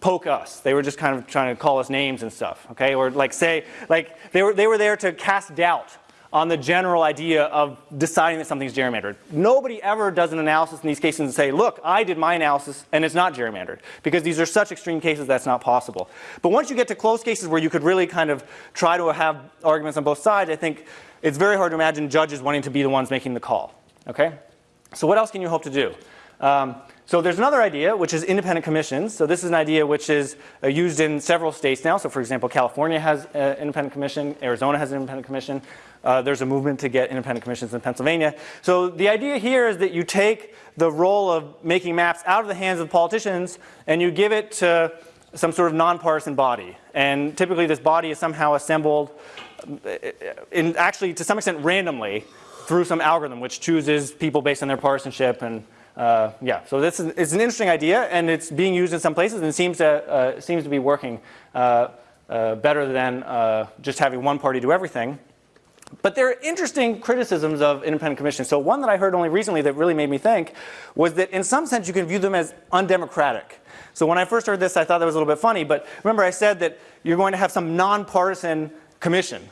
poke us. They were just kind of trying to call us names and stuff, okay? Or like say, like they were, they were there to cast doubt on the general idea of deciding that something's gerrymandered. Nobody ever does an analysis in these cases and say, look, I did my analysis and it's not gerrymandered. Because these are such extreme cases that's not possible. But once you get to close cases where you could really kind of try to have arguments on both sides, I think it's very hard to imagine judges wanting to be the ones making the call, okay? So what else can you hope to do? Um, so there's another idea, which is independent commissions. So this is an idea which is uh, used in several states now. So for example, California has an independent commission, Arizona has an independent commission. Uh, there's a movement to get independent commissions in Pennsylvania. So the idea here is that you take the role of making maps out of the hands of politicians and you give it to some sort of nonpartisan body. And typically this body is somehow assembled uh, in actually to some extent randomly through some algorithm which chooses people based on their partisanship and uh, yeah, so this is it's an interesting idea, and it's being used in some places, and seems to uh, seems to be working uh, uh better than uh, just having one party do everything. But there are interesting criticisms of independent commissions. So one that I heard only recently that really made me think was that in some sense you can view them as undemocratic. So when I first heard this, I thought that was a little bit funny. But remember, I said that you're going to have some nonpartisan commission.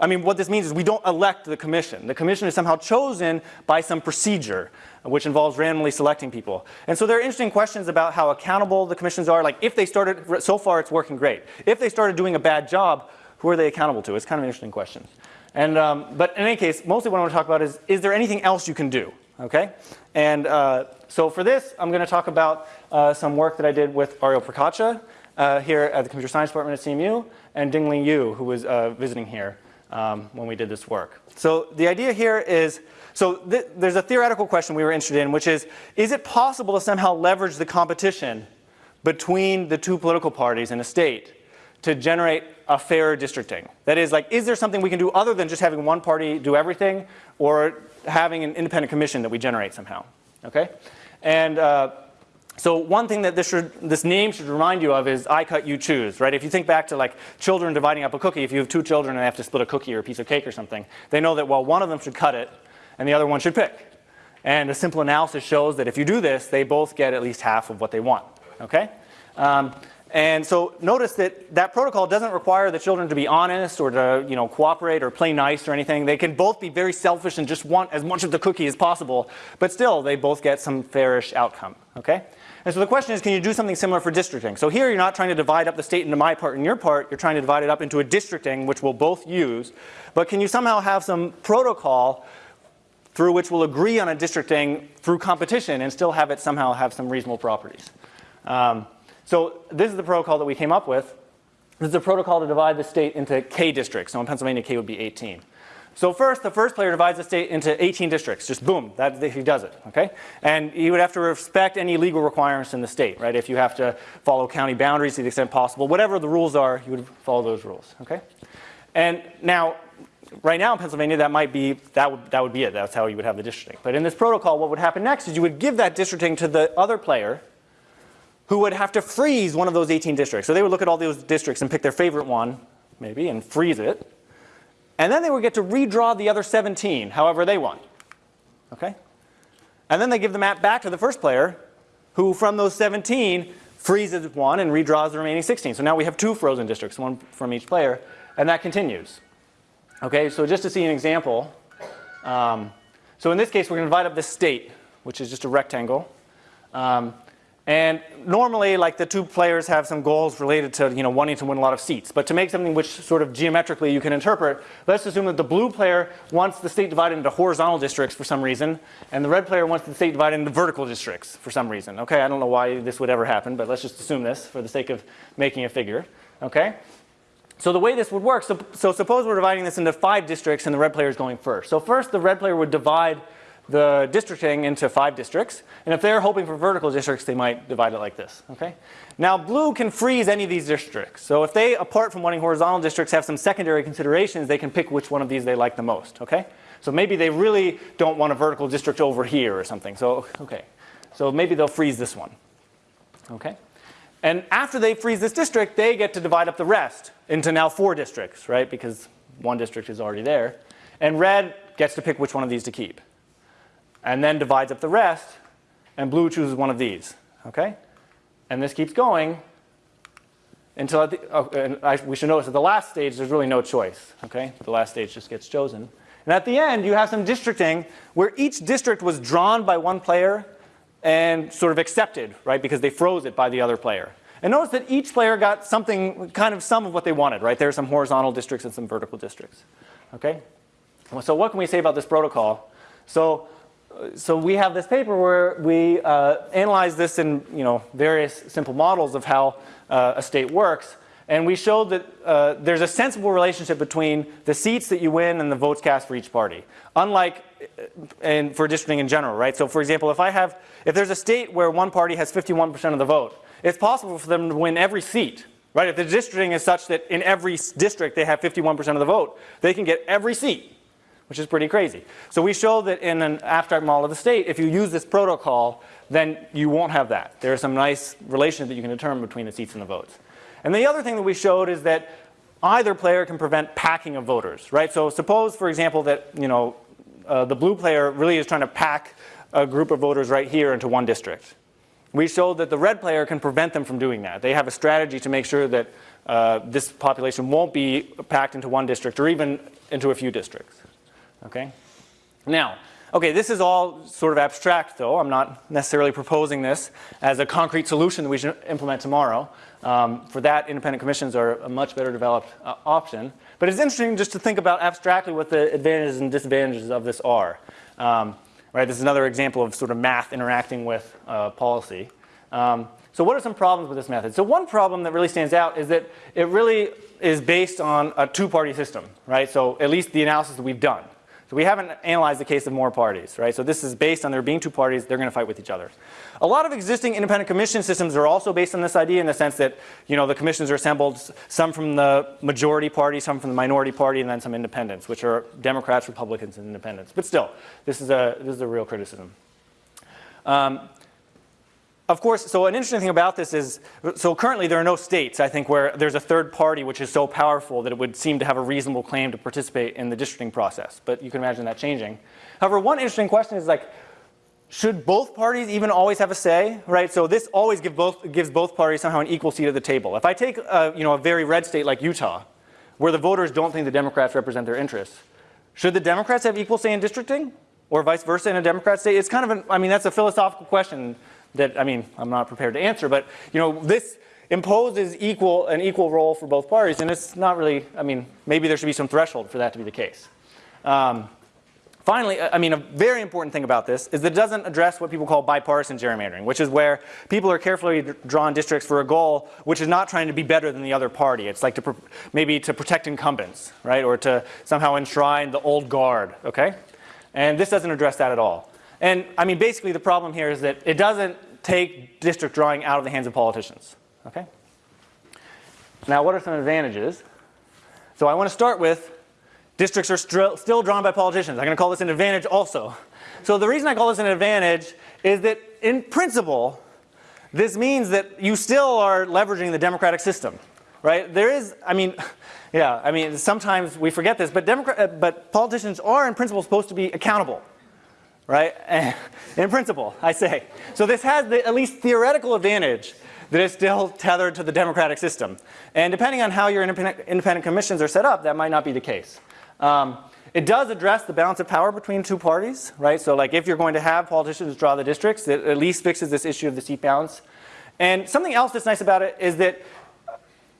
I mean, what this means is we don't elect the commission. The commission is somehow chosen by some procedure, which involves randomly selecting people. And so there are interesting questions about how accountable the commissions are. Like if they started, so far it's working great. If they started doing a bad job, who are they accountable to? It's kind of an interesting question. And, um, but in any case, mostly what I want to talk about is, is there anything else you can do? Okay? And uh, so for this, I'm going to talk about uh, some work that I did with Ariel Procaccia uh, here at the Computer Science Department at CMU and Dingli Yu, who was uh, visiting here um, when we did this work. So the idea here is, so th there's a theoretical question we were interested in, which is, is it possible to somehow leverage the competition between the two political parties in a state to generate a fairer districting? That is, like, is there something we can do other than just having one party do everything, or having an independent commission that we generate somehow? Okay, and uh, so one thing that this, should, this name should remind you of is I cut, you choose, right? If you think back to like children dividing up a cookie, if you have two children and they have to split a cookie or a piece of cake or something, they know that, well, one of them should cut it and the other one should pick. And a simple analysis shows that if you do this, they both get at least half of what they want, okay? Um, and so notice that that protocol doesn't require the children to be honest or to you know, cooperate or play nice or anything. They can both be very selfish and just want as much of the cookie as possible, but still they both get some fairish outcome, okay? And so the question is, can you do something similar for districting? So here you're not trying to divide up the state into my part and your part, you're trying to divide it up into a districting, which we'll both use. But can you somehow have some protocol through which we'll agree on a districting through competition and still have it somehow have some reasonable properties? Um, so this is the protocol that we came up with. This is a protocol to divide the state into K districts. So in Pennsylvania, K would be 18. So first, the first player divides the state into 18 districts. Just boom, that, he does it, okay? And you would have to respect any legal requirements in the state, right? If you have to follow county boundaries to the extent possible, whatever the rules are, you would follow those rules, okay? And now, right now in Pennsylvania, that might be, that would, that would be it. That's how you would have the districting. But in this protocol, what would happen next is you would give that districting to the other player who would have to freeze one of those 18 districts. So they would look at all those districts and pick their favorite one, maybe, and freeze it. And then they would get to redraw the other 17, however they want. Okay? And then they give the map back to the first player, who from those 17 freezes one and redraws the remaining 16. So now we have two frozen districts, one from each player, and that continues. Okay, so just to see an example, um, so in this case we're going to divide up this state, which is just a rectangle. Um, and normally, like the two players have some goals related to you know wanting to win a lot of seats. But to make something which sort of geometrically you can interpret, let's assume that the blue player wants the state divided into horizontal districts for some reason, and the red player wants the state divided into vertical districts for some reason. Okay, I don't know why this would ever happen, but let's just assume this for the sake of making a figure. Okay. So the way this would work, so, so suppose we're dividing this into five districts and the red player is going first. So first the red player would divide the districting into five districts. And if they're hoping for vertical districts, they might divide it like this. Okay? Now blue can freeze any of these districts. So if they, apart from wanting horizontal districts, have some secondary considerations, they can pick which one of these they like the most. Okay? So maybe they really don't want a vertical district over here or something. So, okay. So maybe they'll freeze this one. Okay? And after they freeze this district, they get to divide up the rest into now four districts, right? Because one district is already there. And red gets to pick which one of these to keep and then divides up the rest, and blue chooses one of these. Okay? And this keeps going until the, uh, and I, we should notice at the last stage there's really no choice. Okay? The last stage just gets chosen. And at the end you have some districting where each district was drawn by one player and sort of accepted, right? Because they froze it by the other player. And notice that each player got something, kind of some of what they wanted, right? There are some horizontal districts and some vertical districts. Okay? So what can we say about this protocol? So so we have this paper where we uh, analyze this in you know, various simple models of how uh, a state works. And we showed that uh, there's a sensible relationship between the seats that you win and the votes cast for each party. Unlike uh, in, for districting in general, right? So for example, if I have, if there's a state where one party has 51% of the vote, it's possible for them to win every seat, right? If the districting is such that in every district they have 51% of the vote, they can get every seat which is pretty crazy. So we show that in an abstract model of the state, if you use this protocol, then you won't have that. There are some nice relations that you can determine between the seats and the votes. And the other thing that we showed is that either player can prevent packing of voters, right? So suppose, for example, that you know uh, the blue player really is trying to pack a group of voters right here into one district. We showed that the red player can prevent them from doing that. They have a strategy to make sure that uh, this population won't be packed into one district or even into a few districts. Okay? Now, okay, this is all sort of abstract though. I'm not necessarily proposing this as a concrete solution that we should implement tomorrow. Um, for that, independent commissions are a much better developed uh, option. But it's interesting just to think about abstractly what the advantages and disadvantages of this are. Um, right, this is another example of sort of math interacting with uh, policy. Um, so what are some problems with this method? So one problem that really stands out is that it really is based on a two-party system, right? So at least the analysis that we've done. So we haven't analyzed the case of more parties, right? So this is based on there being two parties, they're going to fight with each other. A lot of existing independent commission systems are also based on this idea in the sense that, you know, the commissions are assembled, some from the majority party, some from the minority party, and then some independents, which are Democrats, Republicans, and independents. But still, this is a, this is a real criticism. Um, of course, so an interesting thing about this is, so currently there are no states, I think, where there's a third party which is so powerful that it would seem to have a reasonable claim to participate in the districting process. But you can imagine that changing. However, one interesting question is like, should both parties even always have a say, right? So this always give both, gives both parties somehow an equal seat at the table. If I take a, you know, a very red state like Utah, where the voters don't think the Democrats represent their interests, should the Democrats have equal say in districting? Or vice versa in a Democrat state? It's kind of an, I mean, that's a philosophical question that, I mean, I'm not prepared to answer, but, you know, this imposes equal, an equal role for both parties, and it's not really, I mean, maybe there should be some threshold for that to be the case. Um, finally, I mean, a very important thing about this is that it doesn't address what people call bipartisan gerrymandering, which is where people are carefully drawn districts for a goal which is not trying to be better than the other party. It's like to maybe to protect incumbents, right, or to somehow enshrine the old guard, okay? And this doesn't address that at all. And I mean, basically the problem here is that it doesn't take district drawing out of the hands of politicians, okay? Now, what are some advantages? So I want to start with districts are still drawn by politicians. I'm going to call this an advantage also. So the reason I call this an advantage is that in principle, this means that you still are leveraging the democratic system, right? There is, I mean, [LAUGHS] yeah, I mean, sometimes we forget this, but, Democrat, uh, but politicians are in principle supposed to be accountable, right? [LAUGHS] in principle, I say. So this has the at least theoretical advantage that is still tethered to the democratic system. And depending on how your independent, independent commissions are set up, that might not be the case. Um, it does address the balance of power between two parties, right? So like if you're going to have politicians draw the districts, it at least fixes this issue of the seat balance. And something else that's nice about it is that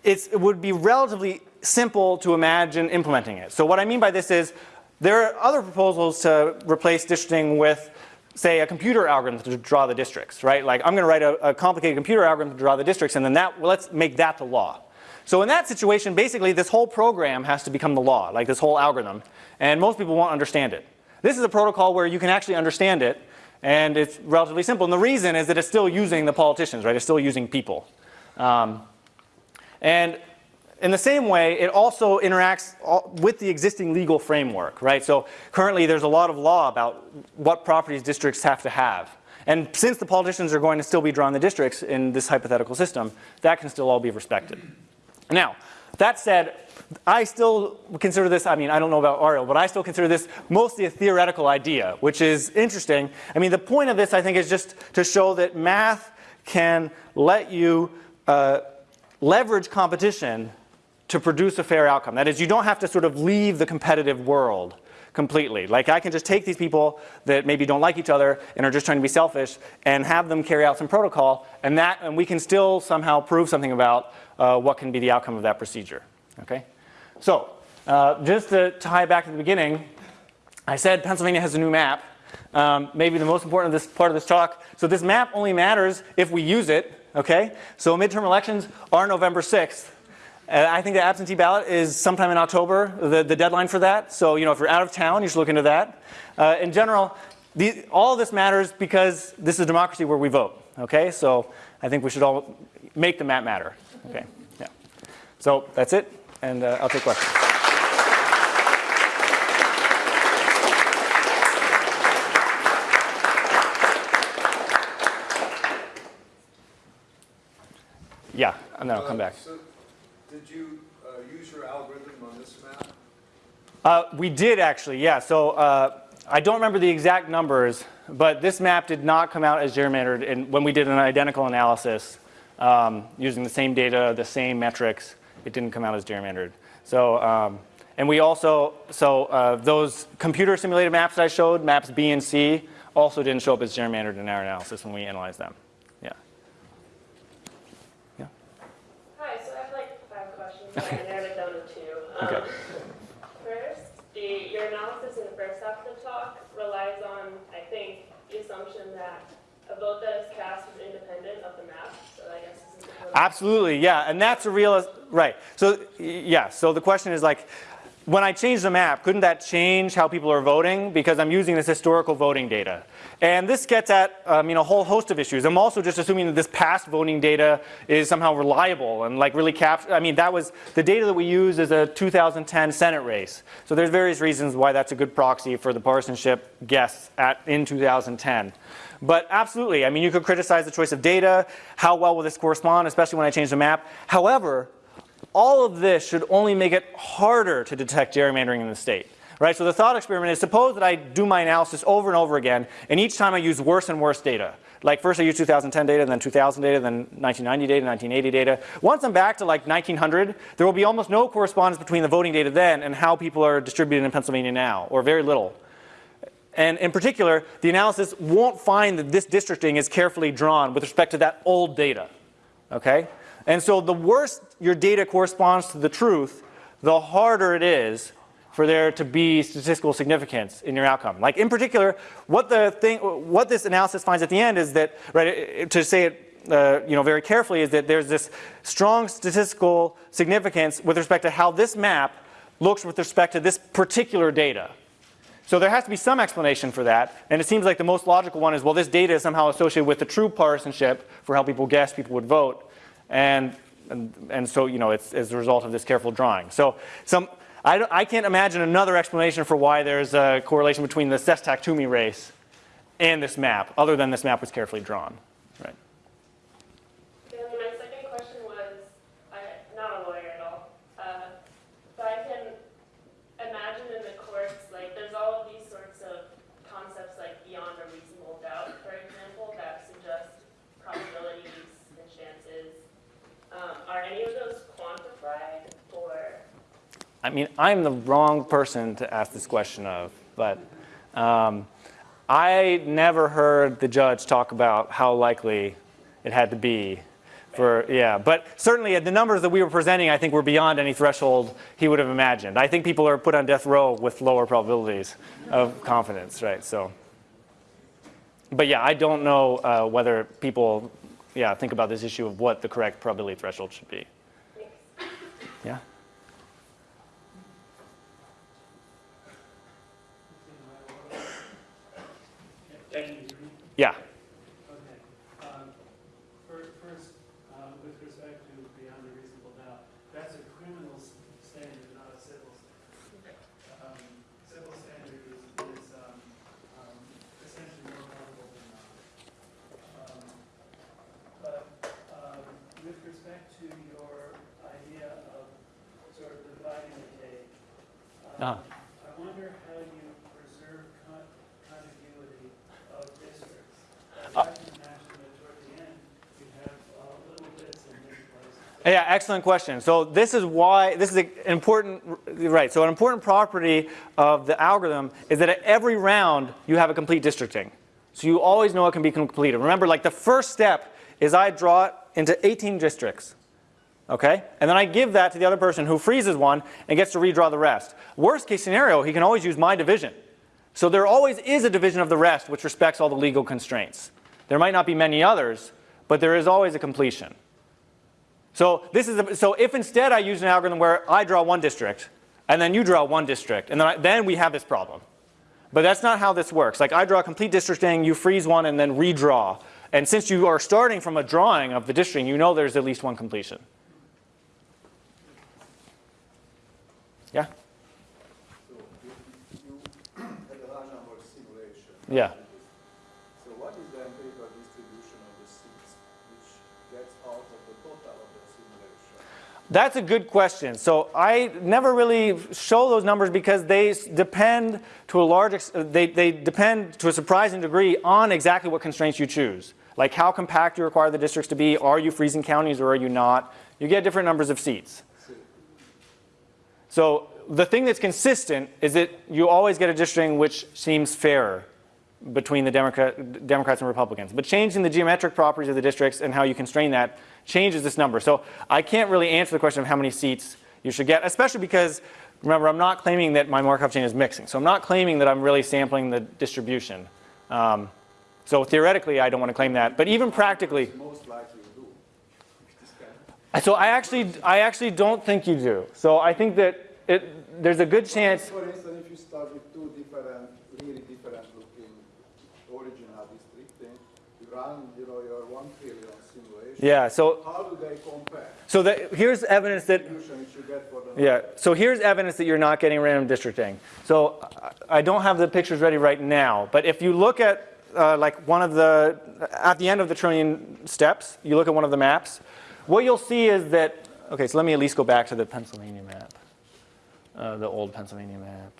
it would be relatively simple to imagine implementing it. So what I mean by this is there are other proposals to replace districting with say a computer algorithm to draw the districts, right? Like I'm going to write a, a complicated computer algorithm to draw the districts and then that, well, let's make that the law. So in that situation, basically this whole program has to become the law, like this whole algorithm, and most people won't understand it. This is a protocol where you can actually understand it, and it's relatively simple. And the reason is that it's still using the politicians, right? It's still using people. Um, and in the same way, it also interacts with the existing legal framework, right? So currently there's a lot of law about what properties districts have to have. And since the politicians are going to still be drawing the districts in this hypothetical system, that can still all be respected. Now, that said, I still consider this, I mean, I don't know about Ariel, but I still consider this mostly a theoretical idea, which is interesting. I mean, the point of this, I think, is just to show that math can let you uh, leverage competition to produce a fair outcome. That is, you don't have to sort of leave the competitive world completely. Like I can just take these people that maybe don't like each other and are just trying to be selfish and have them carry out some protocol and that and we can still somehow prove something about uh, what can be the outcome of that procedure. Okay? So uh, just to tie back to the beginning, I said Pennsylvania has a new map. Um, maybe the most important of this part of this talk. So this map only matters if we use it. Okay? So midterm elections are November 6th. And I think the absentee ballot is sometime in October, the, the deadline for that. So, you know, if you're out of town, you should look into that. Uh, in general, the, all this matters because this is a democracy where we vote. Okay? So I think we should all make the map matter. Okay? Yeah. So that's it, and uh, I'll take questions. Yeah, and then I'll come back. So, did you uh, use your algorithm on this map? Uh, we did actually, yeah. So uh, I don't remember the exact numbers, but this map did not come out as gerrymandered in, when we did an identical analysis um, using the same data, the same metrics. It didn't come out as gerrymandered. So, um, and we also, so uh, those computer simulated maps that I showed, maps B and C, also didn't show up as gerrymandered in our analysis when we analyzed them. Yeah. Yeah. Hi, so I have like five questions, but I narrowed it down to two. Okay. Um, First, the, your analysis in the first half of the talk relies on, I think, the assumption that a vote that is cast is independent of the map, so I guess this is. Absolutely, yeah, and that's a real, right. So, yeah, so the question is like, when I change the map, couldn't that change how people are voting? Because I'm using this historical voting data. And this gets at um, you know, a whole host of issues. I'm also just assuming that this past voting data is somehow reliable and like really cap. I mean, that was the data that we use is a 2010 Senate race. So there's various reasons why that's a good proxy for the partisanship guess at in 2010. But absolutely, I mean, you could criticize the choice of data. How well will this correspond, especially when I change the map? However, all of this should only make it harder to detect gerrymandering in the state. Right? So the thought experiment is suppose that I do my analysis over and over again, and each time I use worse and worse data. Like first I use 2010 data, then 2000 data, then 1990 data, 1980 data. Once I'm back to like 1900, there will be almost no correspondence between the voting data then and how people are distributed in Pennsylvania now, or very little. And in particular, the analysis won't find that this districting is carefully drawn with respect to that old data. Okay? And so the worse your data corresponds to the truth, the harder it is for there to be statistical significance in your outcome. Like in particular, what the thing, what this analysis finds at the end is that, right, to say it uh, you know, very carefully is that there's this strong statistical significance with respect to how this map looks with respect to this particular data. So there has to be some explanation for that, and it seems like the most logical one is, well, this data is somehow associated with the true partisanship for how people guess people would vote, and and, and so you know it's as a result of this careful drawing. So some I, I can't imagine another explanation for why there's a correlation between the Sestak-Toomey race and this map, other than this map was carefully drawn. Right. And my second question was, I, not a lawyer at all, uh, but I can imagine in the courts, like, there's all of these sorts of concepts like beyond a reasonable doubt, for example, that suggest probabilities and chances. Um, are any of those quantified or? I mean, I'm the wrong person to ask this question of, but um, I never heard the judge talk about how likely it had to be for, yeah. But certainly the numbers that we were presenting, I think, were beyond any threshold he would have imagined. I think people are put on death row with lower probabilities of confidence, right? So, but yeah, I don't know uh, whether people, yeah, think about this issue of what the correct probability threshold should be. Thank you. Yeah. Okay. Um, fir- First, um, with respect to beyond a reasonable doubt, that's a criminal standard, not a civil standard. Um, Civil standard is, is um, um, essentially more probable than not. Um, But um, with respect to your idea of sort of dividing the cake, Ah. um, I wonder how you preserve con- contiguity of districts. I can imagine that toward the end, you have uh, little bits in different places. Yeah, excellent question. So this is why, this is an important, right, so an important property of the algorithm is that at every round you have a complete districting. So you always know it can be completed. Remember, like the first step is I draw it into 18 districts. Okay? And then I give that to the other person who freezes one and gets to redraw the rest. Worst case scenario, he can always use my division. So there always is a division of the rest which respects all the legal constraints. There might not be many others, but there is always a completion. So this is a, so if instead I use an algorithm where I draw one district and then you draw one district and then, I, then we have this problem. But that's not how this works. Like I draw a complete districting, you freeze one and then redraw. And since you are starting from a drawing of the districting, you know there's at least one completion. Yeah? So you, you had a large number of simulation. Yeah. So what is the empirical distribution of the seats which gets out of the total of the simulation? That's a good question. So I never really show those numbers because they depend to a large, they, they depend to a surprising degree on exactly what constraints you choose. Like how compact you require the districts to be, are you freezing counties or are you not? You get different numbers of seats. So the thing that's consistent is that you always get a districting which seems fairer between the Democrat, Democrats and Republicans. But changing the geometric properties of the districts and how you constrain that changes this number. So I can't really answer the question of how many seats you should get, especially because, remember, I'm not claiming that my Markov chain is mixing. So I'm not claiming that I'm really sampling the distribution. Um, so theoretically, I don't want to claim that. But even practically, Most likely you do. This kind of- so I actually, I actually don't think you do. So I think that it, there's a good chance. For instance, if you start with two different, really different looking original districting, you run, you know, your one trillion simulation. Yeah. So How do they compare? so here's evidence that you get for the. Yeah, so here's evidence that you're not getting random districting. So I- I don't have the pictures ready right now, but if you look at uh, like one of the, at the end of the trillion steps, you look at one of the maps, what you'll see is that, okay, so let me at least go back to the Pennsylvania map, uh, the old Pennsylvania map.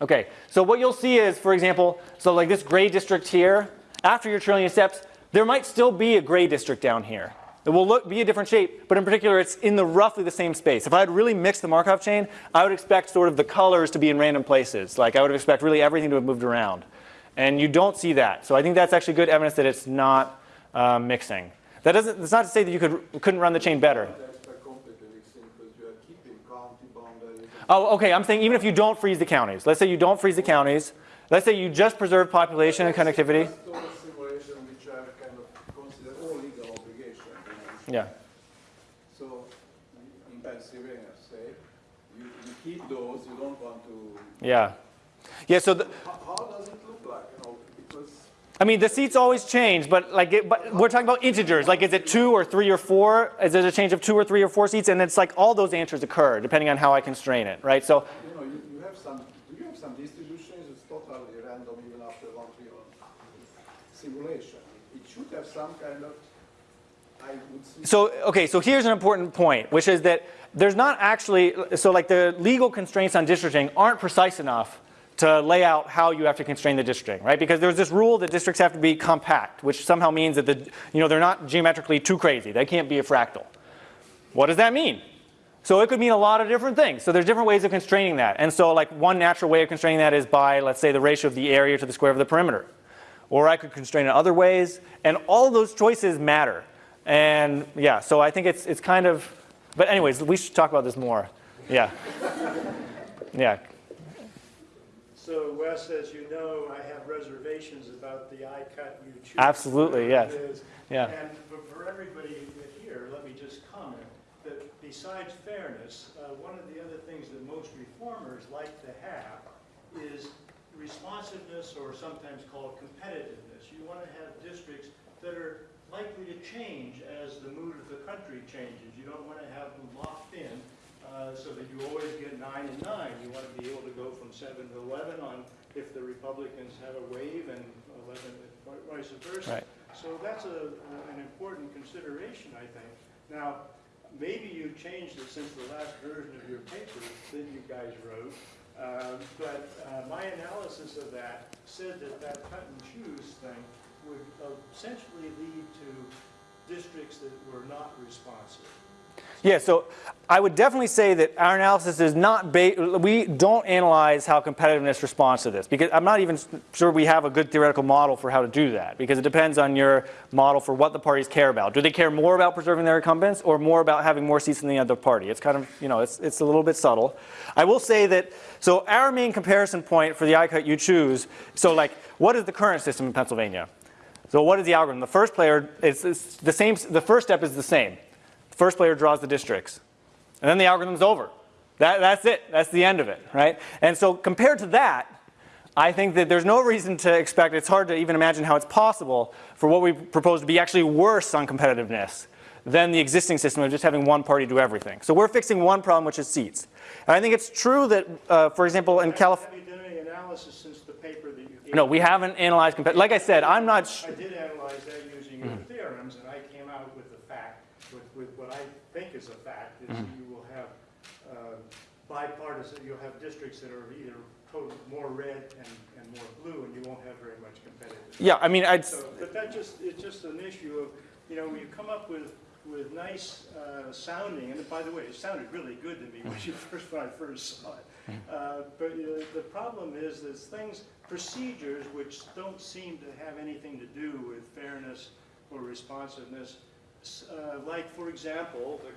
Okay, so what you'll see is, for example, so like this gray district here, after your trillion steps, there might still be a gray district down here. It will look, be a different shape, but in particular, it's in the roughly the same space. If I had really mixed the Markov chain, I would expect sort of the colors to be in random places. Like I would expect really everything to have moved around. And you don't see that. So I think that's actually good evidence that it's not uh, mixing. That doesn't, that's not to say that you could, couldn't run the chain better. Oh, okay. I'm saying even if you don't freeze the counties. Let's say you don't freeze the counties. Let's say you just preserve population and connectivity. Just those simulation which are kind of considered all legal obligations. you know. Yeah. So in Pennsylvania, say, you, you keep those, you don't want to, Yeah. Yeah. So the, how, how does it look like, you know, because I mean, the seats always change, but like, it, but we're talking about integers. Like, is it two or three or four? Is it a change of two or three or four seats? And it's like all those answers occur depending on how I constrain it, right? So, You know, you, you have some, do you have some distributions, it's totally random even after one trillion simulation? It should have some kind of, I would see. So okay. So here's an important point, which is that there's not actually so like the legal constraints on districting aren't precise enough to lay out how you have to constrain the districting, right? Because there's this rule that districts have to be compact, which somehow means that the you know they're not geometrically too crazy. They can't be a fractal. What does that mean? So it could mean a lot of different things. So there's different ways of constraining that. And so like one natural way of constraining that is by, let's say, the ratio of the area to the square of the perimeter. Or I could constrain it other ways. And all those choices matter. And yeah, so I think it's, it's kind of, but anyways, we should talk about this more. Yeah. Yeah. So Wes, as you know, I have reservations about the I cut you choose. Absolutely, yes. Yeah. And for, for everybody here, let me just comment that besides fairness, uh, one of the other things that most reformers like to have is responsiveness or sometimes called competitiveness. You want to have districts that are likely to change as the mood of the country changes. You don't want to have them locked in uh, so that you always get nine and nine. You want to be able to go from seven to 11 on if the Republicans have a wave and 11 and vice versa. Right. So that's a, an important consideration, I think. Now, maybe you've changed it since the last version of your paper that you guys wrote, uh, but uh, my analysis of that said that that cut and choose thing would essentially lead to districts that were not responsive. Yeah, so I would definitely say that our analysis is not, we don't analyze how competitiveness responds to this because I'm not even sure we have a good theoretical model for how to do that because it depends on your model for what the parties care about. Do they care more about preserving their incumbents or more about having more seats than the other party? It's kind of, you know, it's, it's a little bit subtle. I will say that, so our main comparison point for the I cut you choose, so like, what is the current system in Pennsylvania? So what is the algorithm? The first player, is it's the same, the first step is the same. First player draws the districts. And then the algorithm's over. That, that's it. That's the end of it, right? And so compared to that, I think that there's no reason to expect, it's hard to even imagine how it's possible for what we propose to be actually worse on competitiveness than the existing system of just having one party do everything. So we're fixing one problem, which is seats. And I think it's true that, uh, for example, in California, Have you done any analysis since the paper that you gave? No, we haven't analyzed, compet- like I said, I'm not, I did analyze that using your Mm-hmm. theorems, and I came out with the fact, with, with what I think is a fact, is Mm-hmm. you will have uh, bipartisan, you'll have districts that are either more red and, and more blue, and you won't have very much competitiveness. yeah, I mean, I'd, So, but that just, it's just an issue of, you know, when you come up with, with nice uh, sounding, and by the way, it sounded really good to me when you [LAUGHS] first, when I first saw it. Uh, But uh, the problem is, there's things, procedures which don't seem to have anything to do with fairness or responsiveness. Uh, Like, for example, the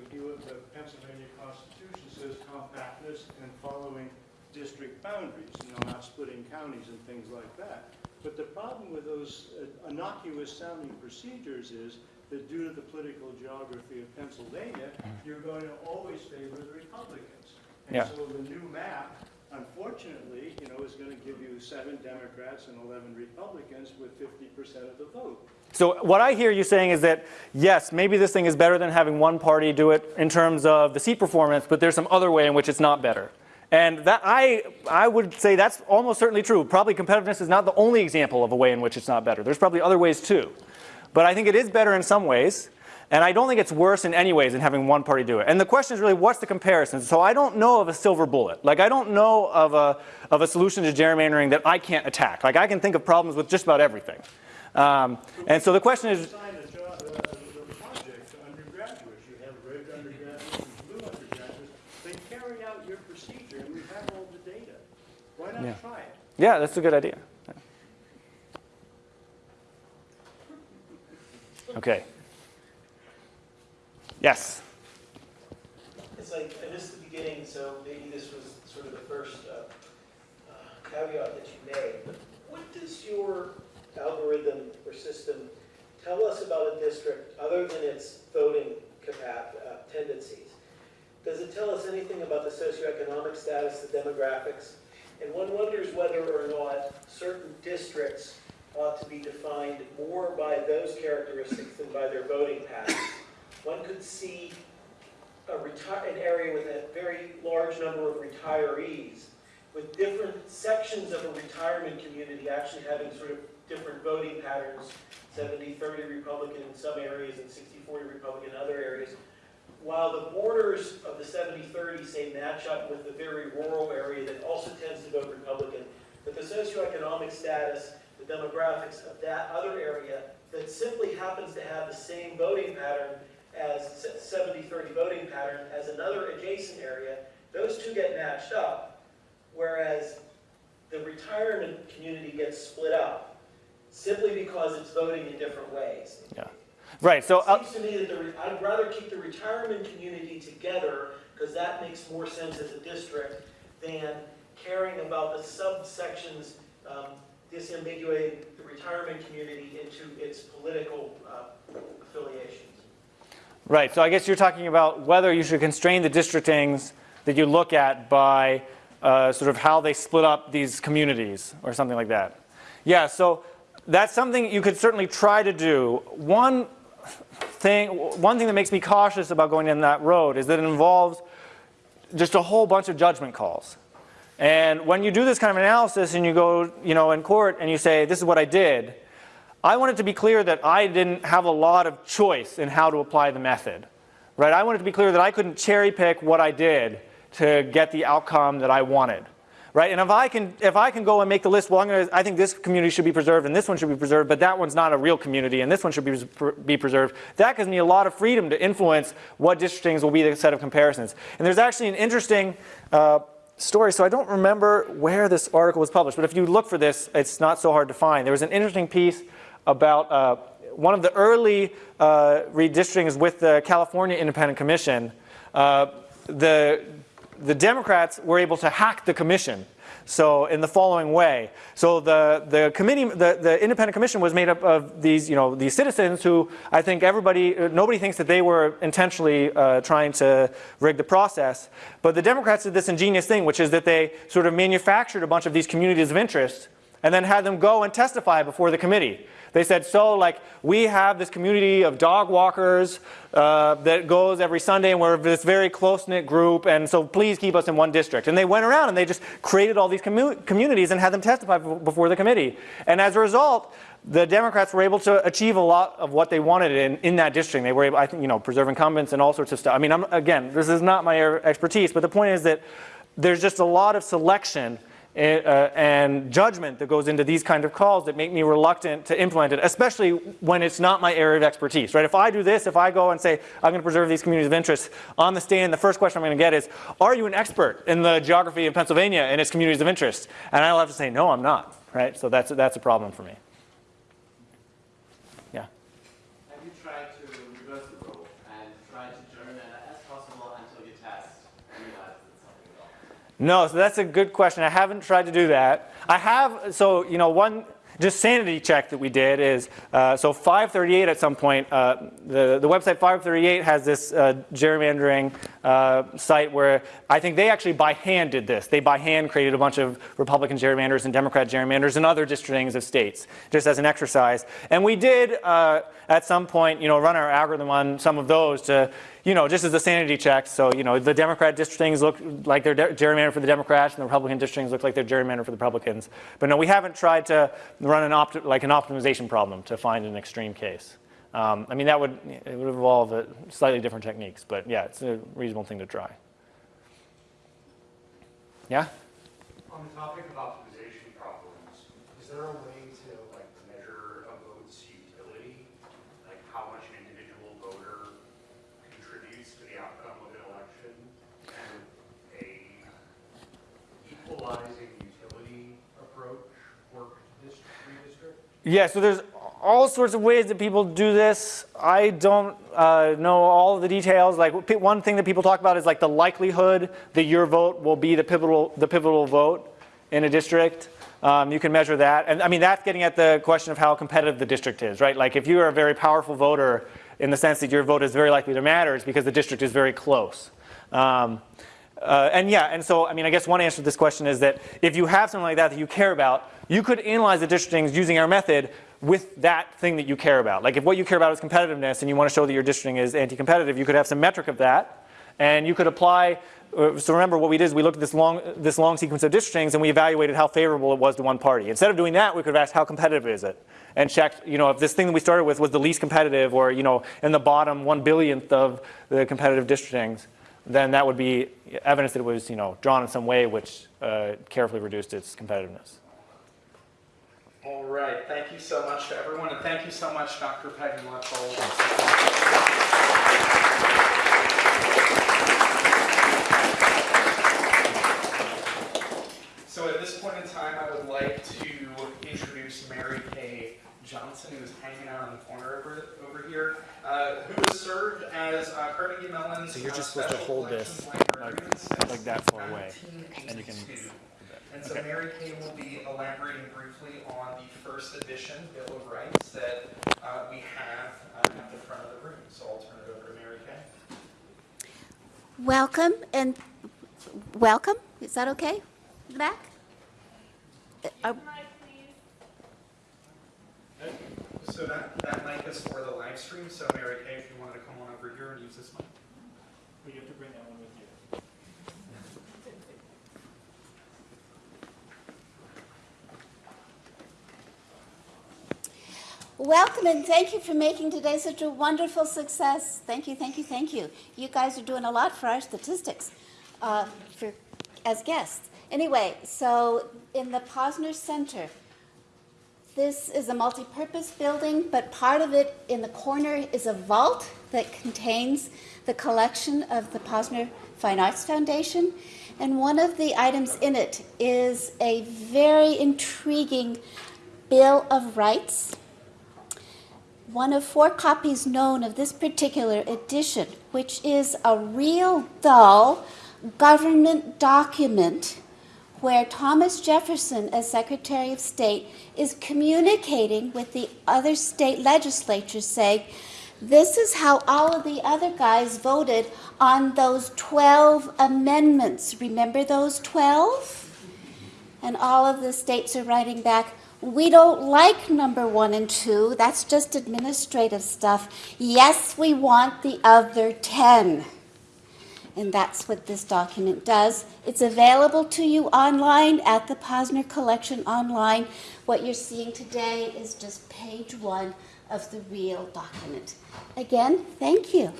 the Pennsylvania Constitution says compactness and following district boundaries, you know, not splitting counties and things like that. But the problem with those uh, innocuous sounding procedures is that due to the political geography of Pennsylvania, you're going to always favor the Republicans. Yeah. So the new map, unfortunately, you know, is going to give you seven Democrats and 11 Republicans with 50% of the vote. So what I hear you saying is that, yes, maybe this thing is better than having one party do it in terms of the seat performance, but there's some other way in which it's not better. And that I, I would say that's almost certainly true. Probably competitiveness is not the only example of a way in which it's not better. There's probably other ways too. But I think it is better in some ways. And I don't think it's worse in any ways than having one party do it. And the question is really, what's the comparison? So I don't know of a silver bullet. Like I don't know of a, of a solution to gerrymandering that I can't attack. Like I can think of problems with just about everything. Um, and so the question is, Assign a job, the project to undergraduates. You have red undergraduates and blue undergraduates. They carry out your procedure, and we have all the data. Why Yeah. not try it? yeah, that's a good idea. Okay. Yes. It's like, I missed the beginning, so maybe this was sort of the first uh, uh, caveat that you made. What does your algorithm or system tell us about a district, other than its voting uh, tendencies? Does it tell us anything about the socioeconomic status, the demographics? And one wonders whether or not certain districts ought to be defined more by those characteristics than by their voting patterns. One could see an area with a very large number of retirees, with different sections of a retirement community actually having sort of different voting patterns, 70-30 Republican in some areas and 60-40 Republican in other areas, while the borders of the 70-30 say match up with the very rural area that also tends to vote Republican, but the socioeconomic status, the demographics of that other area that simply happens to have the same voting pattern as 70-30 voting pattern as another adjacent area, those two get matched up, whereas the retirement community gets split up simply because it's voting in different ways. Yeah. Right, so, uh, It seems to me that the, re- I'd rather keep the retirement community together, because that makes more sense as a district, than caring about the subsections, um, disambiguating the retirement community into its political uh, affiliations. Right, so I guess you're talking about whether you should constrain the districtings that you look at by uh, sort of how they split up these communities or something like that. Yeah, so that's something you could certainly try to do. One thing, one thing that makes me cautious about going down that road is that it involves just a whole bunch of judgment calls. And when you do this kind of analysis and you go, you know, in court and you say, this is what I did, I want it to be clear that I didn't have a lot of choice in how to apply the method. Right? I want it to be clear that I couldn't cherry pick what I did to get the outcome that I wanted. Right? And if I can if I can go and make the list, well, I'm gonna, I think this community should be preserved and this one should be preserved, but that one's not a real community and this one should be, be preserved. That gives me a lot of freedom to influence what districtings will be the set of comparisons. And there's actually an interesting uh, story. So I don't remember where this article was published, but if you look for this, it's not so hard to find. There was an interesting piece about uh, one of the early uh, redistrictings with the California Independent Commission. Uh, the the Democrats were able to hack the commission. So in the following way, so the the committee, the, the independent commission was made up of these, you know, these citizens who I think everybody, nobody thinks that they were intentionally uh, trying to rig the process. But the Democrats did this ingenious thing, which is that they sort of manufactured a bunch of these communities of interest and then had them go and testify before the committee. They said, so like we have this community of dog walkers uh, that goes every Sunday and we're this very close-knit group and so please keep us in one district. And they went around and they just created all these commu communities and had them testify before the committee. And as a result, the Democrats were able to achieve a lot of what they wanted in, in that district. They were able, I think, you know, preserve incumbents and all sorts of stuff. I mean, I'm, again, this is not my expertise, but the point is that there's just a lot of selection uh, and judgment that goes into these kind of calls that make me reluctant to implement it, especially when it's not my area of expertise, right? If I do this, if I go and say, I'm going to preserve these communities of interest, on the stand, the first question I'm going to get is, are you an expert in the geography of Pennsylvania and its communities of interest? And I'll have to say, no, I'm not, right? So that's, that's a problem for me. Yeah. Have you tried to reverse the role and try to gerrymander as possible until you test and realize it's something wrong? No, so that's a good question. I haven't tried to do that. I have, so, you know, one just sanity check that we did is, uh, so 538 at some point, uh, the, the website 538 has this uh, gerrymandering uh, site where I think they actually by hand did this. They by hand created a bunch of Republican gerrymanders and Democrat gerrymanders and other districtings of states, just as an exercise. And we did, uh, at some point, you know, run our algorithm on some of those to, you know, just as a sanity check. So, you know, the Democrat districtings look like they're gerrymandered for the Democrats, and the Republican districtings look like they're gerrymandered for the Republicans. But no, we haven't tried to run an opt like an optimization problem to find an extreme case. Um, I mean, that would it would involve slightly different techniques, but yeah, it's a reasonable thing to try. Yeah. On the topic of optimization problems, is there a way to like measure a vote's utility? Like how much an individual voter contributes to the outcome of an election? And a equalizing utility approach work to dis- redistrict? Yeah, so there's all sorts of ways that people do this. I don't uh, know all the details. Like one thing that people talk about is like the likelihood that your vote will be the pivotal, the pivotal vote in a district. Um, you can measure that. And I mean, that's getting at the question of how competitive the district is, right? Like if you are a very powerful voter in the sense that your vote is very likely to matter, it's because the district is very close. Um, Uh, and yeah, and so I mean, I guess one answer to this question is that if you have something like that that you care about, you could analyze the districtings using our method with that thing that you care about. Like if what you care about is competitiveness and you want to show that your districting is anti-competitive, you could have some metric of that, and you could apply. Uh, so remember, what we did is we looked at this long this long sequence of districtings and we evaluated how favorable it was to one party. Instead of doing that, we could have asked how competitive is it, and checked, you know, if this thing that we started with was the least competitive, or you know, in the bottom one billionth of the competitive districtings then that would be evidence that it was, you know, drawn in some way which uh, carefully reduced its competitiveness. All right, thank you so much to everyone, and thank you so much, Dr. Pegden. So at this point in time, I would like to introduce Mary Kay Johnson, who is hanging out in the corner over, over here, uh, who has served as uh, Carnegie Mellon's So you're just uh, supposed to hold this, like- like that far away, and you can- And so Okay. Mary Kay will be elaborating briefly on the first edition Bill of Rights that uh, we have uh, at the front of the room. So I'll turn it over to Mary Kay. Welcome and welcome. Is that okay? In the Back? Uh, Mic, please. So that, that mic is for the live stream. So Mary Kay, if you wanted to come on over here and use this mic. We have to bring that one with you. Welcome and thank you for making today such a wonderful success. Thank you, thank you, thank you. You guys are doing a lot for our statistics uh, for, as guests. Anyway, so in the Posner Center, this is a multi-purpose building, but part of it in the corner is a vault that contains the collection of the Posner Fine Arts Foundation. And one of the items in it is a very intriguing Bill of Rights one of four copies known of this particular edition, which is a real dull government document where Thomas Jefferson, as Secretary of State, is communicating with the other state legislatures saying, this is how all of the other guys voted on those 12 amendments. Remember those 12? And all of the states are writing back, we don't like number one and two. That's just administrative stuff. Yes, we want the other 10. And that's what this document does. It's available to you online at the Posner Collection online. What you're seeing today is just page one of the real document. Again, thank you.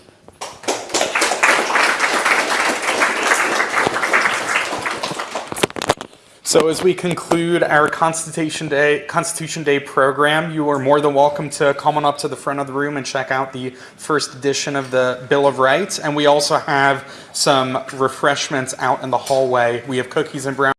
So as we conclude our Constitution Day Constitution Day program, you are more than welcome to come on up to the front of the room and check out the first edition of the Bill of Rights. And we also have some refreshments out in the hallway. We have cookies and brown